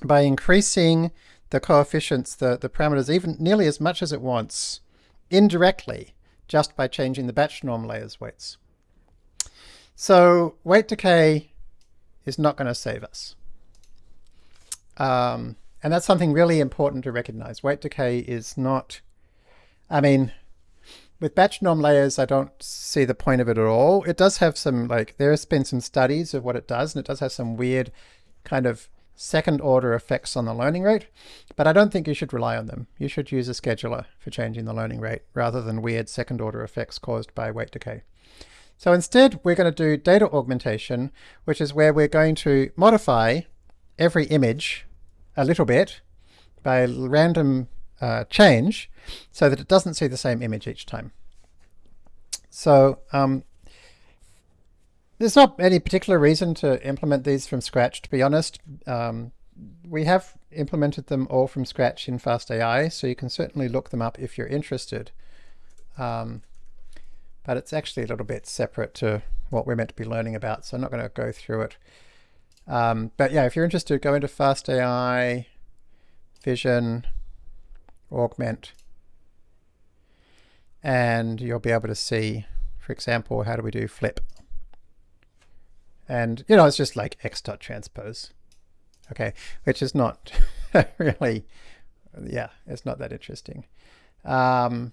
by increasing the coefficients, the, the parameters, even nearly as much as it wants indirectly just by changing the batch norm layers weights. So weight decay is not going to save us. Um, and that's something really important to recognize. Weight decay is not, I mean, with batch norm layers, I don't see the point of it at all. It does have some, like, there has been some studies of what it does, and it does have some weird kind of second order effects on the learning rate, but I don't think you should rely on them. You should use a scheduler for changing the learning rate rather than weird second order effects caused by weight decay. So instead, we're going to do data augmentation, which is where we're going to modify every image a little bit by random uh, change so that it doesn't see the same image each time. So um, there's not any particular reason to implement these from scratch, to be honest. Um, we have implemented them all from scratch in FastAI, so you can certainly look them up if you're interested. Um, but it's actually a little bit separate to what we're meant to be learning about, so I'm not going to go through it. Um, but yeah, if you're interested, go into FastAI, Vision, augment, and you'll be able to see, for example, how do we do flip? And, you know, it's just like x dot transpose, okay, which is not really, yeah, it's not that interesting. Um,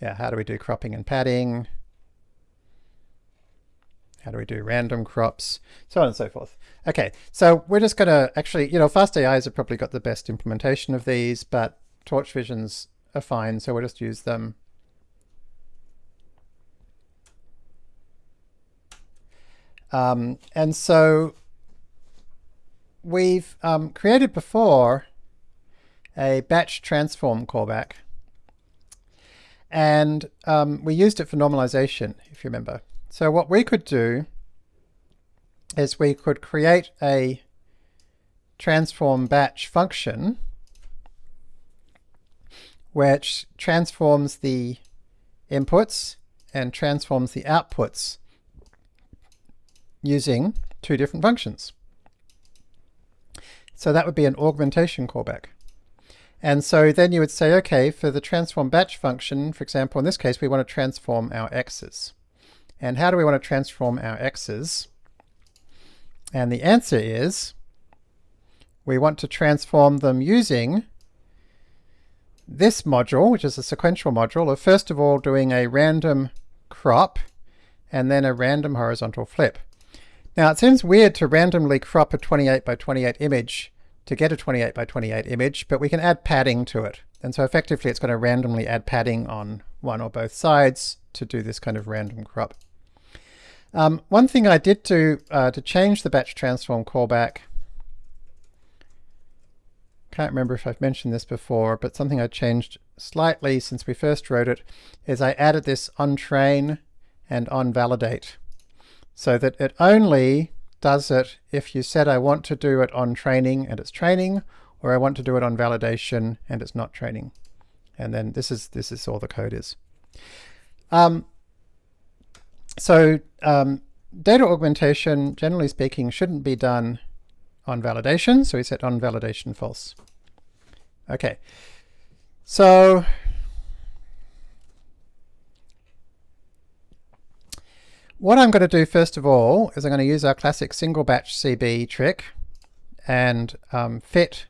yeah, how do we do cropping and padding? How do we do random crops? So on and so forth. Okay, so we're just going to actually, you know, FastAIs have probably got the best implementation of these, but Torch Visions are fine, so we'll just use them. Um, and so we've um, created before a batch transform callback. And um, we used it for normalization, if you remember. So what we could do is we could create a transform batch function which transforms the inputs and transforms the outputs using two different functions. So that would be an augmentation callback. And so then you would say, okay, for the transform batch function, for example, in this case, we want to transform our x's. And how do we want to transform our x's? And the answer is, we want to transform them using this module, which is a sequential module, of first of all doing a random crop and then a random horizontal flip. Now it seems weird to randomly crop a 28 by 28 image to get a 28 by 28 image, but we can add padding to it. And so effectively it's going to randomly add padding on one or both sides to do this kind of random crop. Um, one thing I did do uh, to change the batch transform callback, can't remember if I've mentioned this before, but something I changed slightly since we first wrote it is I added this on train and on validate so that it only does it if you said I want to do it on training and it's training, or I want to do it on validation and it's not training. And then this is this is all the code is. Um, so um, data augmentation, generally speaking, shouldn't be done on validation. So we set on validation false. Okay. So What I'm going to do first of all is I'm going to use our classic single batch CB trick and um, fit,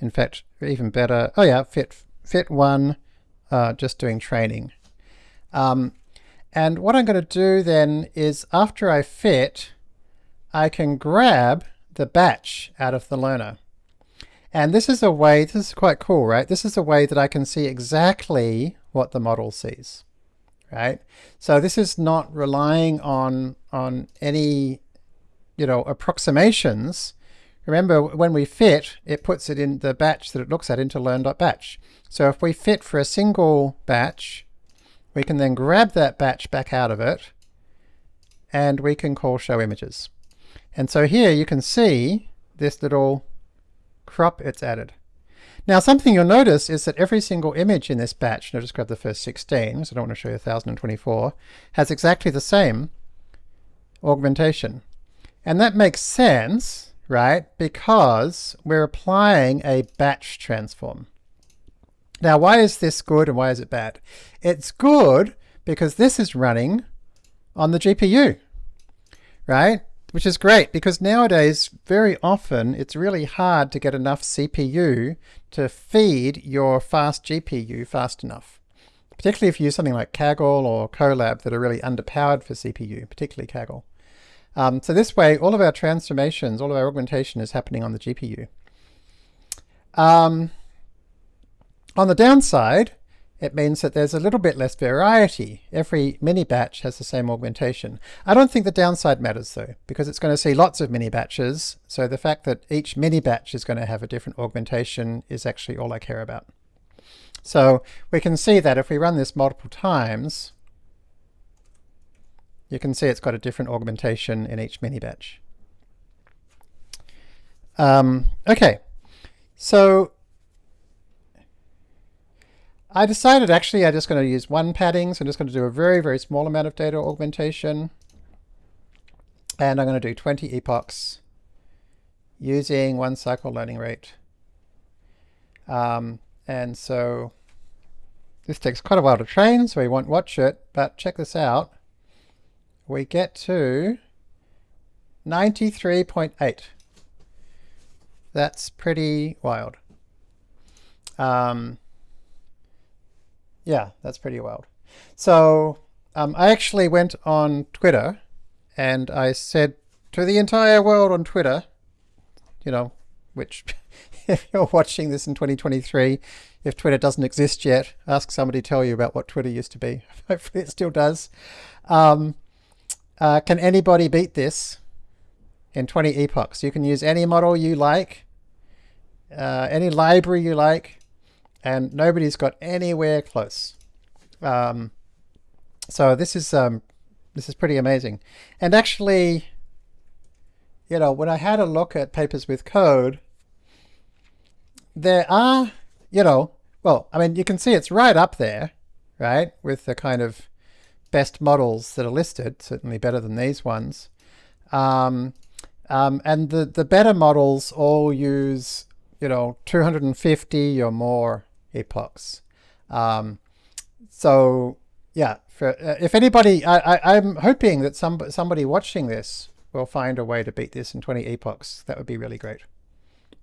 in fact, even better, oh yeah, fit, fit one, uh, just doing training. Um, and what I'm going to do then is after I fit, I can grab the batch out of the learner. And this is a way, this is quite cool, right? This is a way that I can see exactly what the model sees right? So this is not relying on, on any, you know, approximations. Remember, when we fit, it puts it in the batch that it looks at into learn.batch. So if we fit for a single batch, we can then grab that batch back out of it, and we can call show images. And so here you can see this little crop it's added. Now something you'll notice is that every single image in this batch, and I'll just grab the first 16, so I don't want to show you 1024, has exactly the same augmentation. And that makes sense, right, because we're applying a batch transform. Now why is this good and why is it bad? It's good because this is running on the GPU, right? which is great because nowadays very often it's really hard to get enough CPU to feed your fast GPU fast enough. Particularly if you use something like Kaggle or Colab that are really underpowered for CPU, particularly Kaggle. Um, so this way, all of our transformations, all of our augmentation is happening on the GPU. Um, on the downside, it means that there's a little bit less variety. Every mini batch has the same augmentation. I don't think the downside matters though, because it's going to see lots of mini batches. So the fact that each mini batch is going to have a different augmentation is actually all I care about. So we can see that if we run this multiple times, you can see it's got a different augmentation in each mini batch. Um, okay, so I decided actually I'm just going to use one padding, so I'm just going to do a very, very small amount of data augmentation. And I'm going to do 20 epochs using one cycle learning rate. Um, and so this takes quite a while to train, so we won't watch it, but check this out. We get to 93.8. That's pretty wild. Um, yeah, that's pretty wild. So um, I actually went on Twitter and I said to the entire world on Twitter, you know, which if you're watching this in 2023, if Twitter doesn't exist yet, ask somebody to tell you about what Twitter used to be. Hopefully it still does. Um, uh, can anybody beat this in 20 epochs? You can use any model you like, uh, any library you like, and nobody's got anywhere close. Um, so this is um, this is pretty amazing. And actually, you know, when I had a look at papers with code, there are, you know, well, I mean, you can see it's right up there, right, with the kind of best models that are listed, certainly better than these ones. Um, um, and the, the better models all use, you know, 250 or more epochs. Um, so yeah, for, uh, if anybody, I, I'm hoping that some, somebody watching this will find a way to beat this in 20 epochs. That would be really great.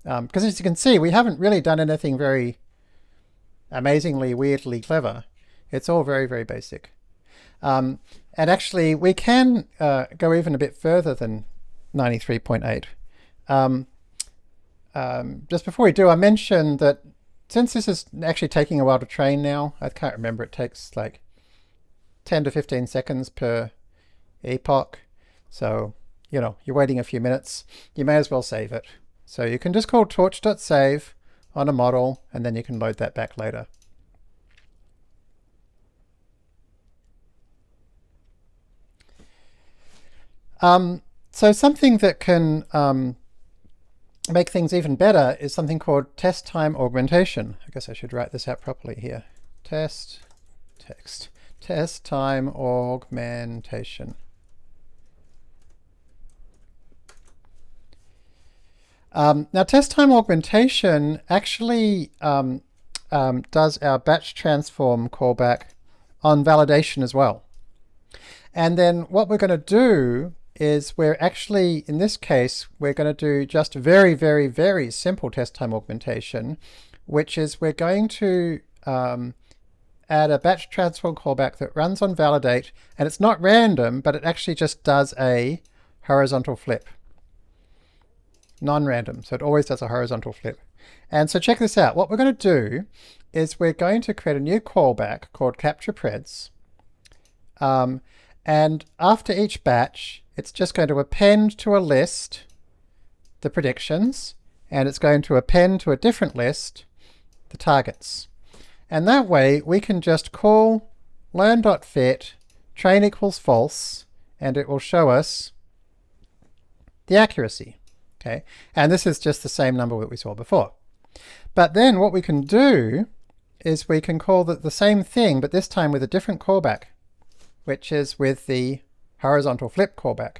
Because um, as you can see, we haven't really done anything very amazingly, weirdly clever. It's all very, very basic. Um, and actually, we can uh, go even a bit further than 93.8. Um, um, just before we do, I mentioned that since this is actually taking a while to train now, I can't remember, it takes like 10 to 15 seconds per epoch. So, you know, you're waiting a few minutes, you may as well save it. So you can just call torch.save on a model, and then you can load that back later. Um, so something that can um, make things even better is something called test time augmentation. I guess I should write this out properly here. Test text. Test time augmentation. Um, now test time augmentation actually um, um, does our batch transform callback on validation as well. And then what we're going to do is we're actually, in this case, we're going to do just very, very, very simple test time augmentation, which is we're going to um, add a batch transform callback that runs on validate, and it's not random, but it actually just does a horizontal flip. Non-random, so it always does a horizontal flip. And so check this out. What we're going to do is we're going to create a new callback called capture preds. Um, and after each batch, it's just going to append to a list the predictions, and it's going to append to a different list the targets. And that way we can just call learn.fit train equals false, and it will show us the accuracy. Okay, and this is just the same number that we saw before. But then what we can do is we can call the, the same thing, but this time with a different callback, which is with the horizontal flip callback.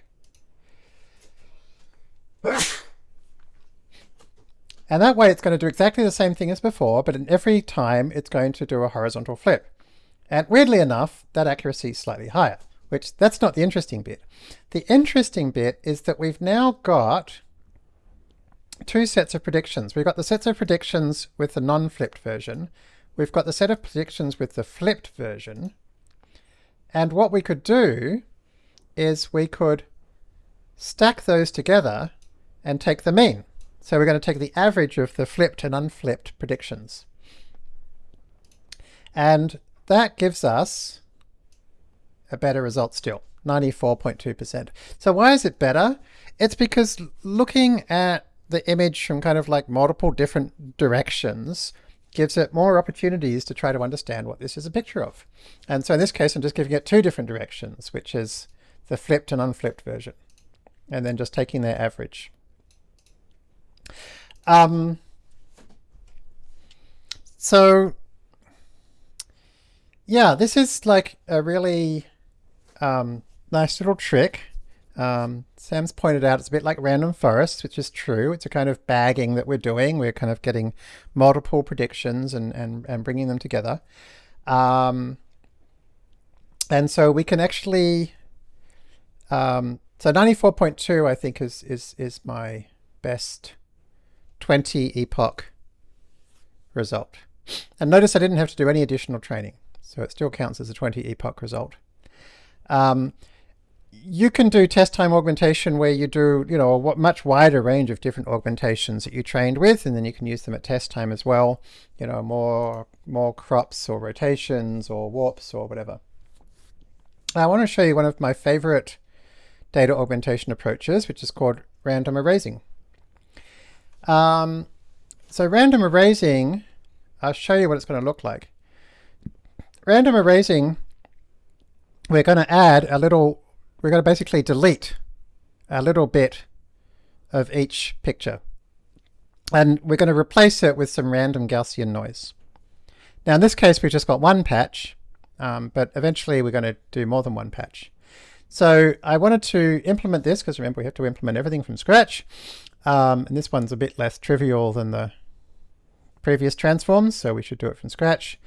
And that way it's going to do exactly the same thing as before, but in every time it's going to do a horizontal flip. And weirdly enough, that accuracy is slightly higher, which that's not the interesting bit. The interesting bit is that we've now got two sets of predictions. We've got the sets of predictions with the non-flipped version. We've got the set of predictions with the flipped version. And what we could do is we could stack those together and take the mean. So we're going to take the average of the flipped and unflipped predictions. And that gives us a better result still, 94.2%. So why is it better? It's because looking at the image from kind of like multiple different directions gives it more opportunities to try to understand what this is a picture of. And so in this case, I'm just giving it two different directions, which is the flipped and unflipped version, and then just taking their average. Um, so yeah, this is like a really um, nice little trick. Um, Sam's pointed out it's a bit like random forest, which is true. It's a kind of bagging that we're doing. We're kind of getting multiple predictions and, and, and bringing them together. Um, and so we can actually um, so 94.2 I think is, is, is my best 20 epoch result. And notice I didn't have to do any additional training, so it still counts as a 20 epoch result. Um, you can do test time augmentation where you do, you know, a much wider range of different augmentations that you trained with, and then you can use them at test time as well. You know, more, more crops or rotations or warps or whatever. I want to show you one of my favorite data augmentation approaches, which is called random erasing. Um, so random erasing, I'll show you what it's going to look like. Random erasing, we're going to add a little, we're going to basically delete a little bit of each picture. And we're going to replace it with some random Gaussian noise. Now in this case we've just got one patch, um, but eventually we're going to do more than one patch. So I wanted to implement this, because remember we have to implement everything from scratch. Um, and this one's a bit less trivial than the previous transforms, so we should do it from scratch.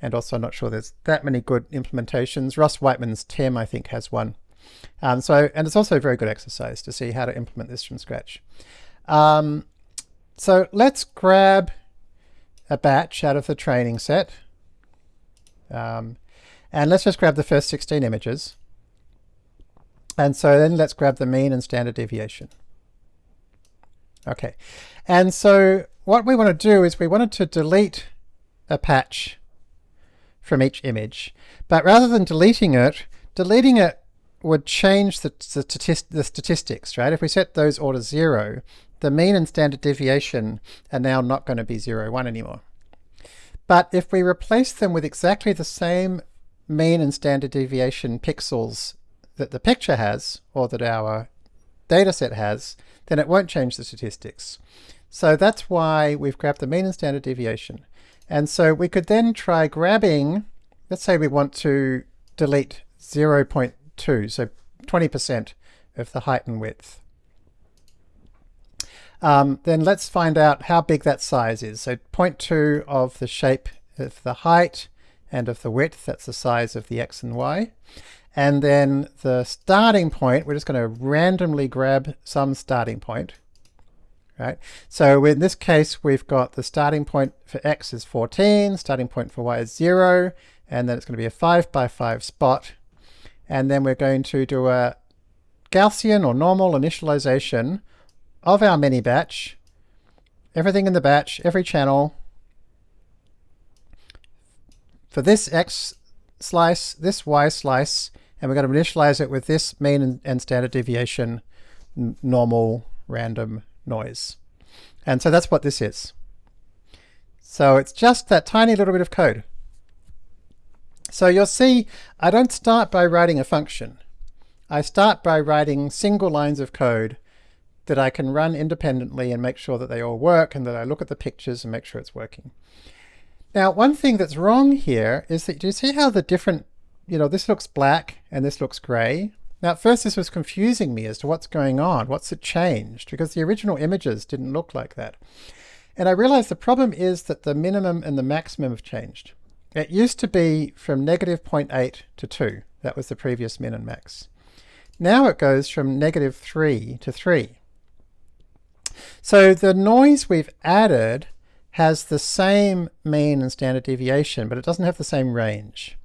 And also I'm not sure there's that many good implementations. Ross Wightman's timm I think has one. Um, so, and it's also a very good exercise to see how to implement this from scratch. Um, so let's grab a batch out of the training set. Um, and let's just grab the first 16 images. And so then let's grab the mean and standard deviation. Okay, and so what we want to do is we wanted to delete a patch from each image, but rather than deleting it, deleting it would change the, the, the statistics, right? If we set those all to zero, the mean and standard deviation are now not going to be zero, one anymore. But if we replace them with exactly the same mean and standard deviation pixels that the picture has, or that our dataset has, then it won't change the statistics. So that's why we've grabbed the mean and standard deviation. And so we could then try grabbing, let's say we want to delete 0.2, so 20% of the height and width. Um, then let's find out how big that size is. So 0.2 of the shape of the height and of the width, that's the size of the x and y. And then the starting point, we're just going to randomly grab some starting point. Right? So in this case, we've got the starting point for x is 14, starting point for y is 0, and then it's going to be a 5 by 5 spot. And then we're going to do a Gaussian or normal initialization of our mini batch, everything in the batch, every channel, for this x slice, this y slice, and we're going to initialize it with this mean and, and standard deviation normal random noise. And so that's what this is. So it's just that tiny little bit of code. So you'll see I don't start by writing a function. I start by writing single lines of code that I can run independently and make sure that they all work and that I look at the pictures and make sure it's working. Now one thing that's wrong here is that do you see how the different you know, this looks black and this looks gray. Now at first this was confusing me as to what's going on, what's it changed, because the original images didn't look like that. And I realized the problem is that the minimum and the maximum have changed. It used to be from negative 0.8 to 2. That was the previous min and max. Now it goes from negative 3 to 3. So the noise we've added has the same mean and standard deviation, but it doesn't have the same range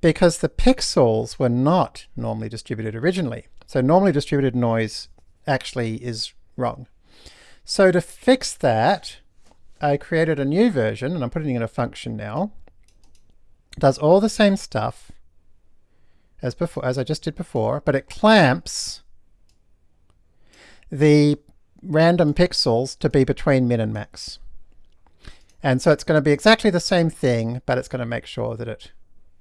because the pixels were not normally distributed originally. So normally distributed noise actually is wrong. So to fix that, I created a new version, and I'm putting it in a function now. It does all the same stuff as before, as I just did before, but it clamps the random pixels to be between min and max. And so it's going to be exactly the same thing, but it's going to make sure that it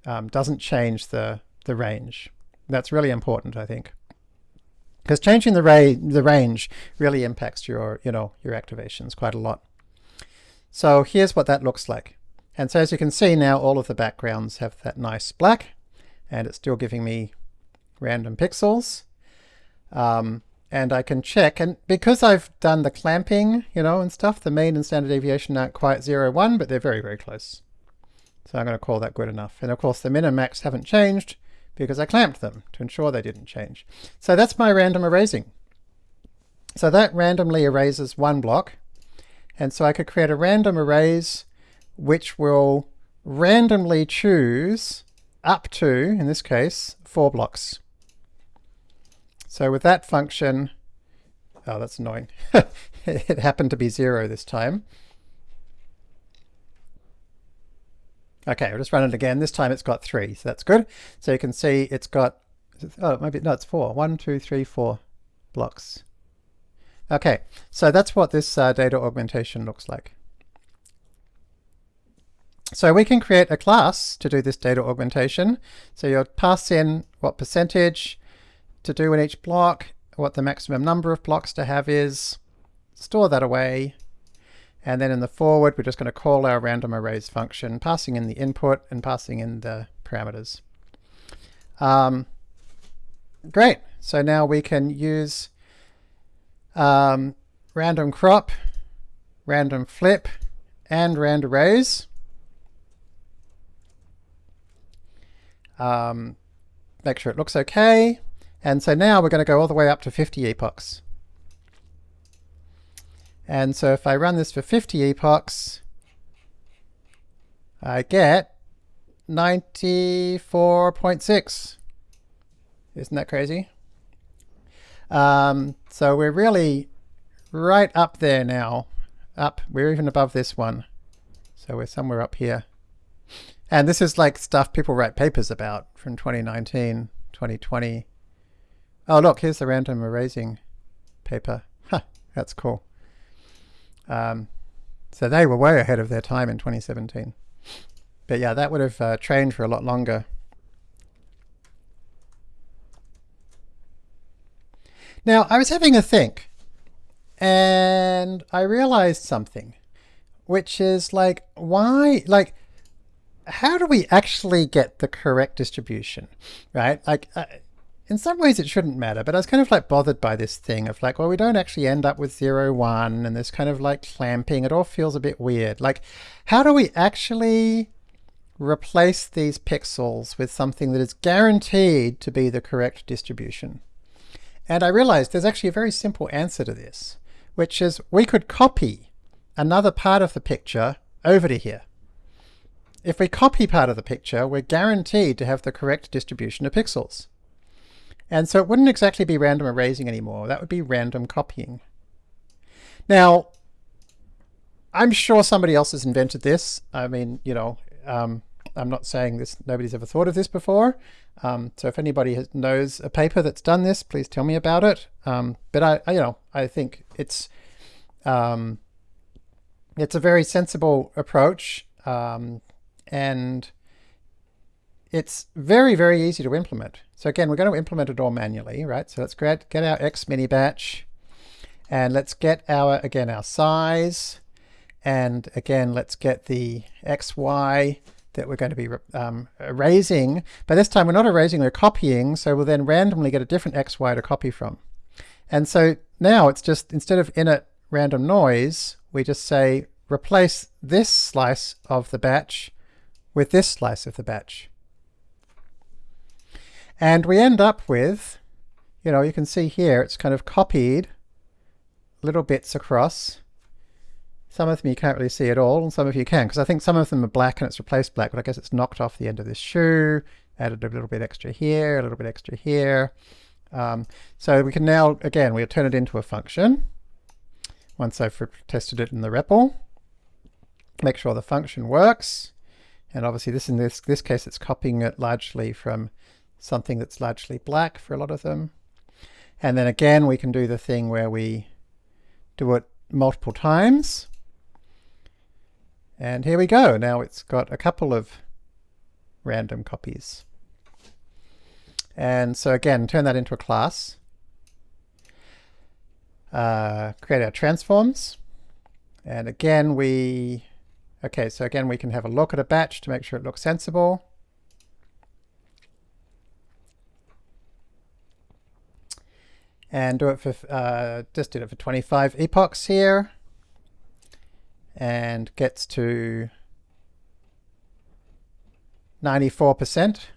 um, doesn't change the, the range. That's really important, I think. Because changing the, ra the range really impacts your, you know, your activations quite a lot. So here's what that looks like. And so as you can see now, all of the backgrounds have that nice black, and it's still giving me random pixels. Um, and I can check, and because I've done the clamping, you know, and stuff, the mean and standard deviation aren't quite 0, 1, but they're very, very close. So I'm going to call that good enough. And of course the min and max haven't changed because I clamped them to ensure they didn't change. So that's my random erasing. So that randomly erases one block. And so I could create a random erase which will randomly choose up to, in this case, four blocks. So with that function, oh, that's annoying. it happened to be zero this time. Okay, I'll just run it again. This time it's got three, so that's good. So you can see it's got, oh, maybe, no, it's four. One, two, three, four blocks. Okay, so that's what this uh, data augmentation looks like. So we can create a class to do this data augmentation. So you'll pass in what percentage to do in each block, what the maximum number of blocks to have is, store that away, and then in the forward, we're just going to call our random erase function, passing in the input and passing in the parameters. Um, great. So now we can use um, random crop, random flip, and rand erase. Um, make sure it looks okay. And so now we're going to go all the way up to 50 epochs. And so if I run this for 50 epochs, I get 94.6. Isn't that crazy? Um, so we're really right up there now. Up, we're even above this one. So we're somewhere up here. And this is like stuff people write papers about from 2019, 2020. Oh look, here's the random erasing paper. Huh, that's cool. Um, so they were way ahead of their time in 2017. But yeah, that would have uh, trained for a lot longer. Now, I was having a think, and I realized something, which is like, why, like, how do we actually get the correct distribution, right? Like, uh, in some ways it shouldn't matter, but I was kind of like bothered by this thing of like, well, we don't actually end up with zero, one, and this kind of like clamping. It all feels a bit weird. Like, how do we actually replace these pixels with something that is guaranteed to be the correct distribution? And I realized there's actually a very simple answer to this, which is we could copy another part of the picture over to here. If we copy part of the picture, we're guaranteed to have the correct distribution of pixels. And so it wouldn't exactly be random erasing anymore. That would be random copying. Now, I'm sure somebody else has invented this. I mean, you know, um, I'm not saying this. Nobody's ever thought of this before. Um, so if anybody has, knows a paper that's done this, please tell me about it. Um, but I, I, you know, I think it's um, it's a very sensible approach, um, and it's very, very easy to implement. So again, we're going to implement it all manually, right? So let's get, get our X mini batch and let's get our, again, our size. And again, let's get the XY that we're going to be um, erasing. But this time we're not erasing, we're copying. So we'll then randomly get a different XY to copy from. And so now it's just, instead of init random noise, we just say replace this slice of the batch with this slice of the batch. And we end up with, you know, you can see here, it's kind of copied little bits across. Some of them you can't really see at all, and some of you can, because I think some of them are black and it's replaced black, but I guess it's knocked off the end of this shoe, added a little bit extra here, a little bit extra here. Um, so we can now, again, we'll turn it into a function once I've tested it in the REPL. Make sure the function works. And obviously this in this, this case, it's copying it largely from something that's largely black for a lot of them. And then again, we can do the thing where we do it multiple times. And here we go. Now it's got a couple of random copies. And so again, turn that into a class. Uh, create our transforms. And again, we, okay, so again, we can have a look at a batch to make sure it looks sensible. And do it for, uh, just did it for 25 epochs here and gets to 94%.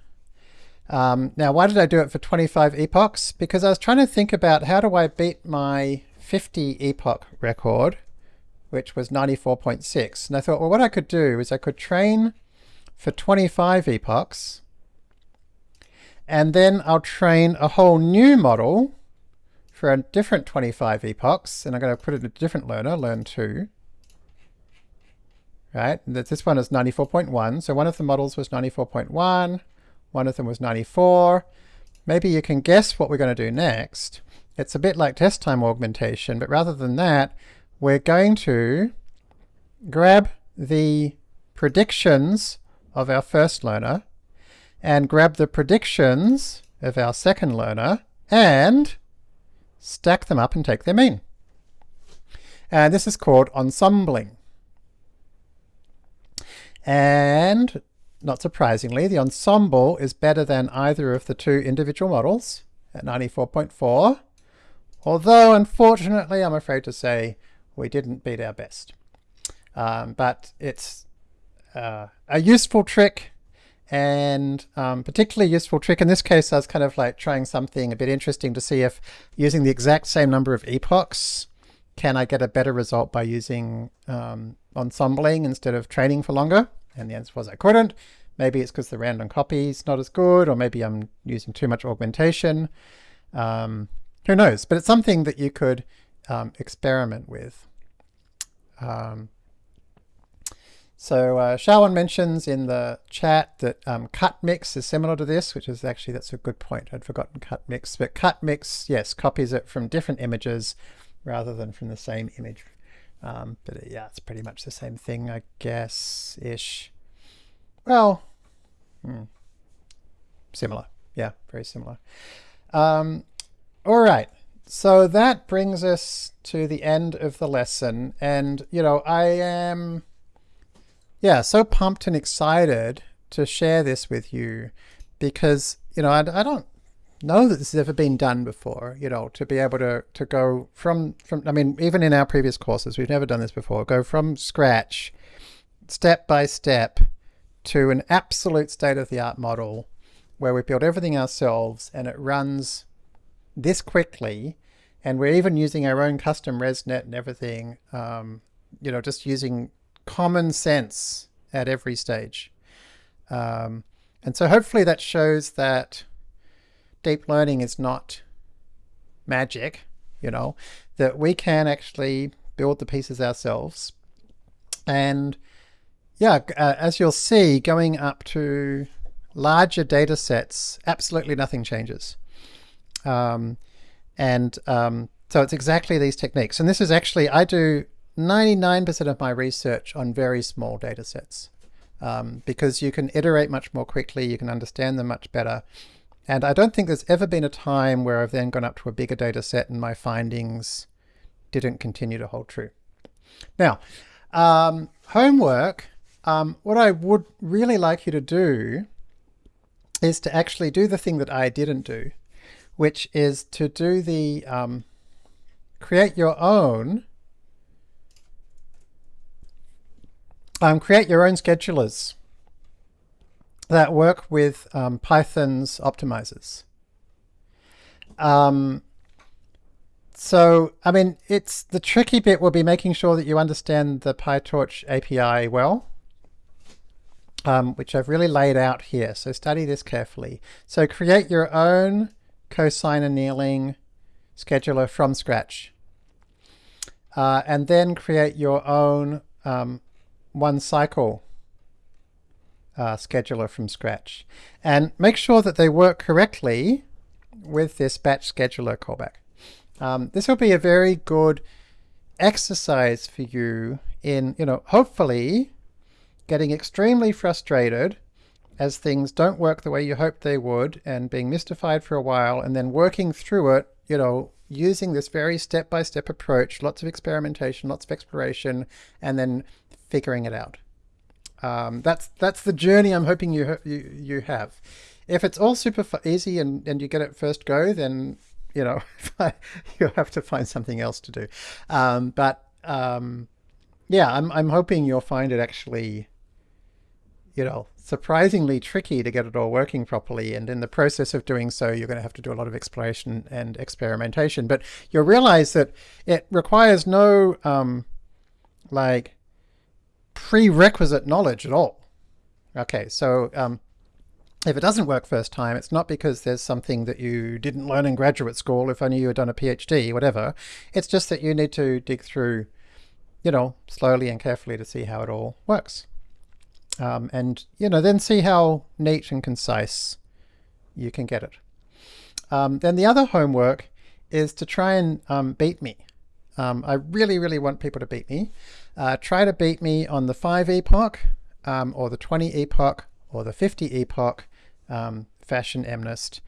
Um, now, why did I do it for 25 epochs? Because I was trying to think about how do I beat my 50 epoch record, which was 94.6. And I thought, well, what I could do is I could train for 25 epochs, and then I'll train a whole new model for a different 25 epochs, and I'm going to put it in a different learner, learn 2. Right, this one is 94.1, so one of the models was 94.1, one of them was 94. Maybe you can guess what we're going to do next. It's a bit like test time augmentation, but rather than that, we're going to grab the predictions of our first learner and grab the predictions of our second learner and stack them up and take their mean. And this is called ensembling. And not surprisingly, the ensemble is better than either of the two individual models at 94.4, although unfortunately I'm afraid to say we didn't beat our best. Um, but it's uh, a useful trick and um, particularly useful trick. In this case, I was kind of like trying something a bit interesting to see if using the exact same number of epochs, can I get a better result by using um, ensembling instead of training for longer? And the answer was I couldn't. Maybe it's because the random copy is not as good, or maybe I'm using too much augmentation. Um, who knows? But it's something that you could um, experiment with. Um, so uh, Shawan mentions in the chat that um, cut mix is similar to this, which is actually, that's a good point. I'd forgotten cut mix, but cut mix, yes, copies it from different images rather than from the same image. Um, but uh, yeah, it's pretty much the same thing, I guess, ish. Well, hmm, similar. Yeah, very similar. Um, all right. So that brings us to the end of the lesson. And, you know, I am yeah, so pumped and excited to share this with you because, you know, I, I don't know that this has ever been done before, you know, to be able to, to go from, from, I mean, even in our previous courses, we've never done this before, go from scratch, step by step, to an absolute state-of-the-art model where we build everything ourselves and it runs this quickly and we're even using our own custom ResNet and everything, um, you know, just using common sense at every stage. Um, and so hopefully that shows that deep learning is not magic, you know, that we can actually build the pieces ourselves. And yeah, uh, as you'll see, going up to larger data sets, absolutely nothing changes. Um, and um, so it's exactly these techniques. And this is actually, I do 99% of my research on very small data sets um, because you can iterate much more quickly, you can understand them much better. And I don't think there's ever been a time where I've then gone up to a bigger data set and my findings didn't continue to hold true. Now, um, homework, um, what I would really like you to do is to actually do the thing that I didn't do, which is to do the um, create your own um, create your own schedulers that work with um, Python's optimizers. Um, so, I mean, it's the tricky bit will be making sure that you understand the PyTorch API well, um, which I've really laid out here. So study this carefully. So create your own cosine annealing scheduler from scratch. Uh, and then create your own um, one cycle uh, scheduler from scratch. And make sure that they work correctly with this batch scheduler callback. Um, this will be a very good exercise for you in, you know, hopefully getting extremely frustrated as things don't work the way you hoped they would and being mystified for a while and then working through it, you know, using this very step-by-step -step approach, lots of experimentation, lots of exploration, and then figuring it out. Um, that's that's the journey I'm hoping you you you have. If it's all super easy and and you get it first go, then you know you'll have to find something else to do. Um, but um, yeah, I'm I'm hoping you'll find it actually, you know, surprisingly tricky to get it all working properly. And in the process of doing so, you're going to have to do a lot of exploration and experimentation. But you'll realize that it requires no um, like prerequisite knowledge at all. Okay, so um, if it doesn't work first time, it's not because there's something that you didn't learn in graduate school, if only you had done a PhD, whatever. It's just that you need to dig through, you know, slowly and carefully to see how it all works. Um, and, you know, then see how neat and concise you can get it. Um, then the other homework is to try and um, beat me. Um, I really, really want people to beat me. Uh, try to beat me on the 5 epoch, um, or the 20 epoch, or the 50 epoch um, fashion MNIST.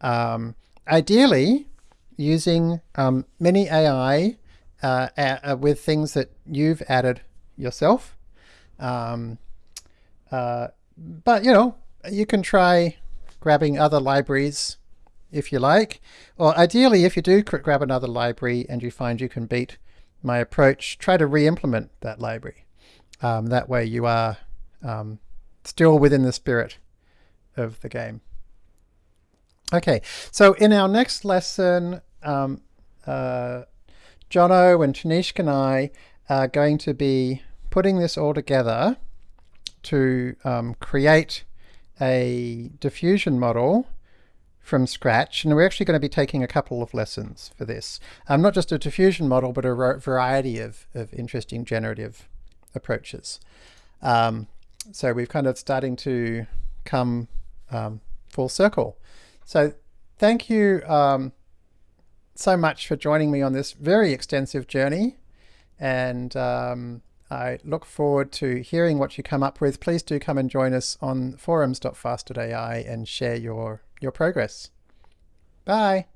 Um, ideally, using um, miniai uh, uh, with things that you've added yourself. Um, uh, but you know, you can try grabbing other libraries if you like, or ideally if you do grab another library and you find you can beat my approach, try to re-implement that library. Um, that way you are um, still within the spirit of the game. Okay, so in our next lesson, um, uh, Johno and Tanishq and I are going to be putting this all together to um, create a diffusion model from scratch. And we're actually going to be taking a couple of lessons for this. Um, not just a diffusion model, but a variety of, of interesting generative approaches. Um, so we're kind of starting to come um, full circle. So thank you um, so much for joining me on this very extensive journey. And um, I look forward to hearing what you come up with. Please do come and join us on forums.fast.ai and share your, your progress. Bye.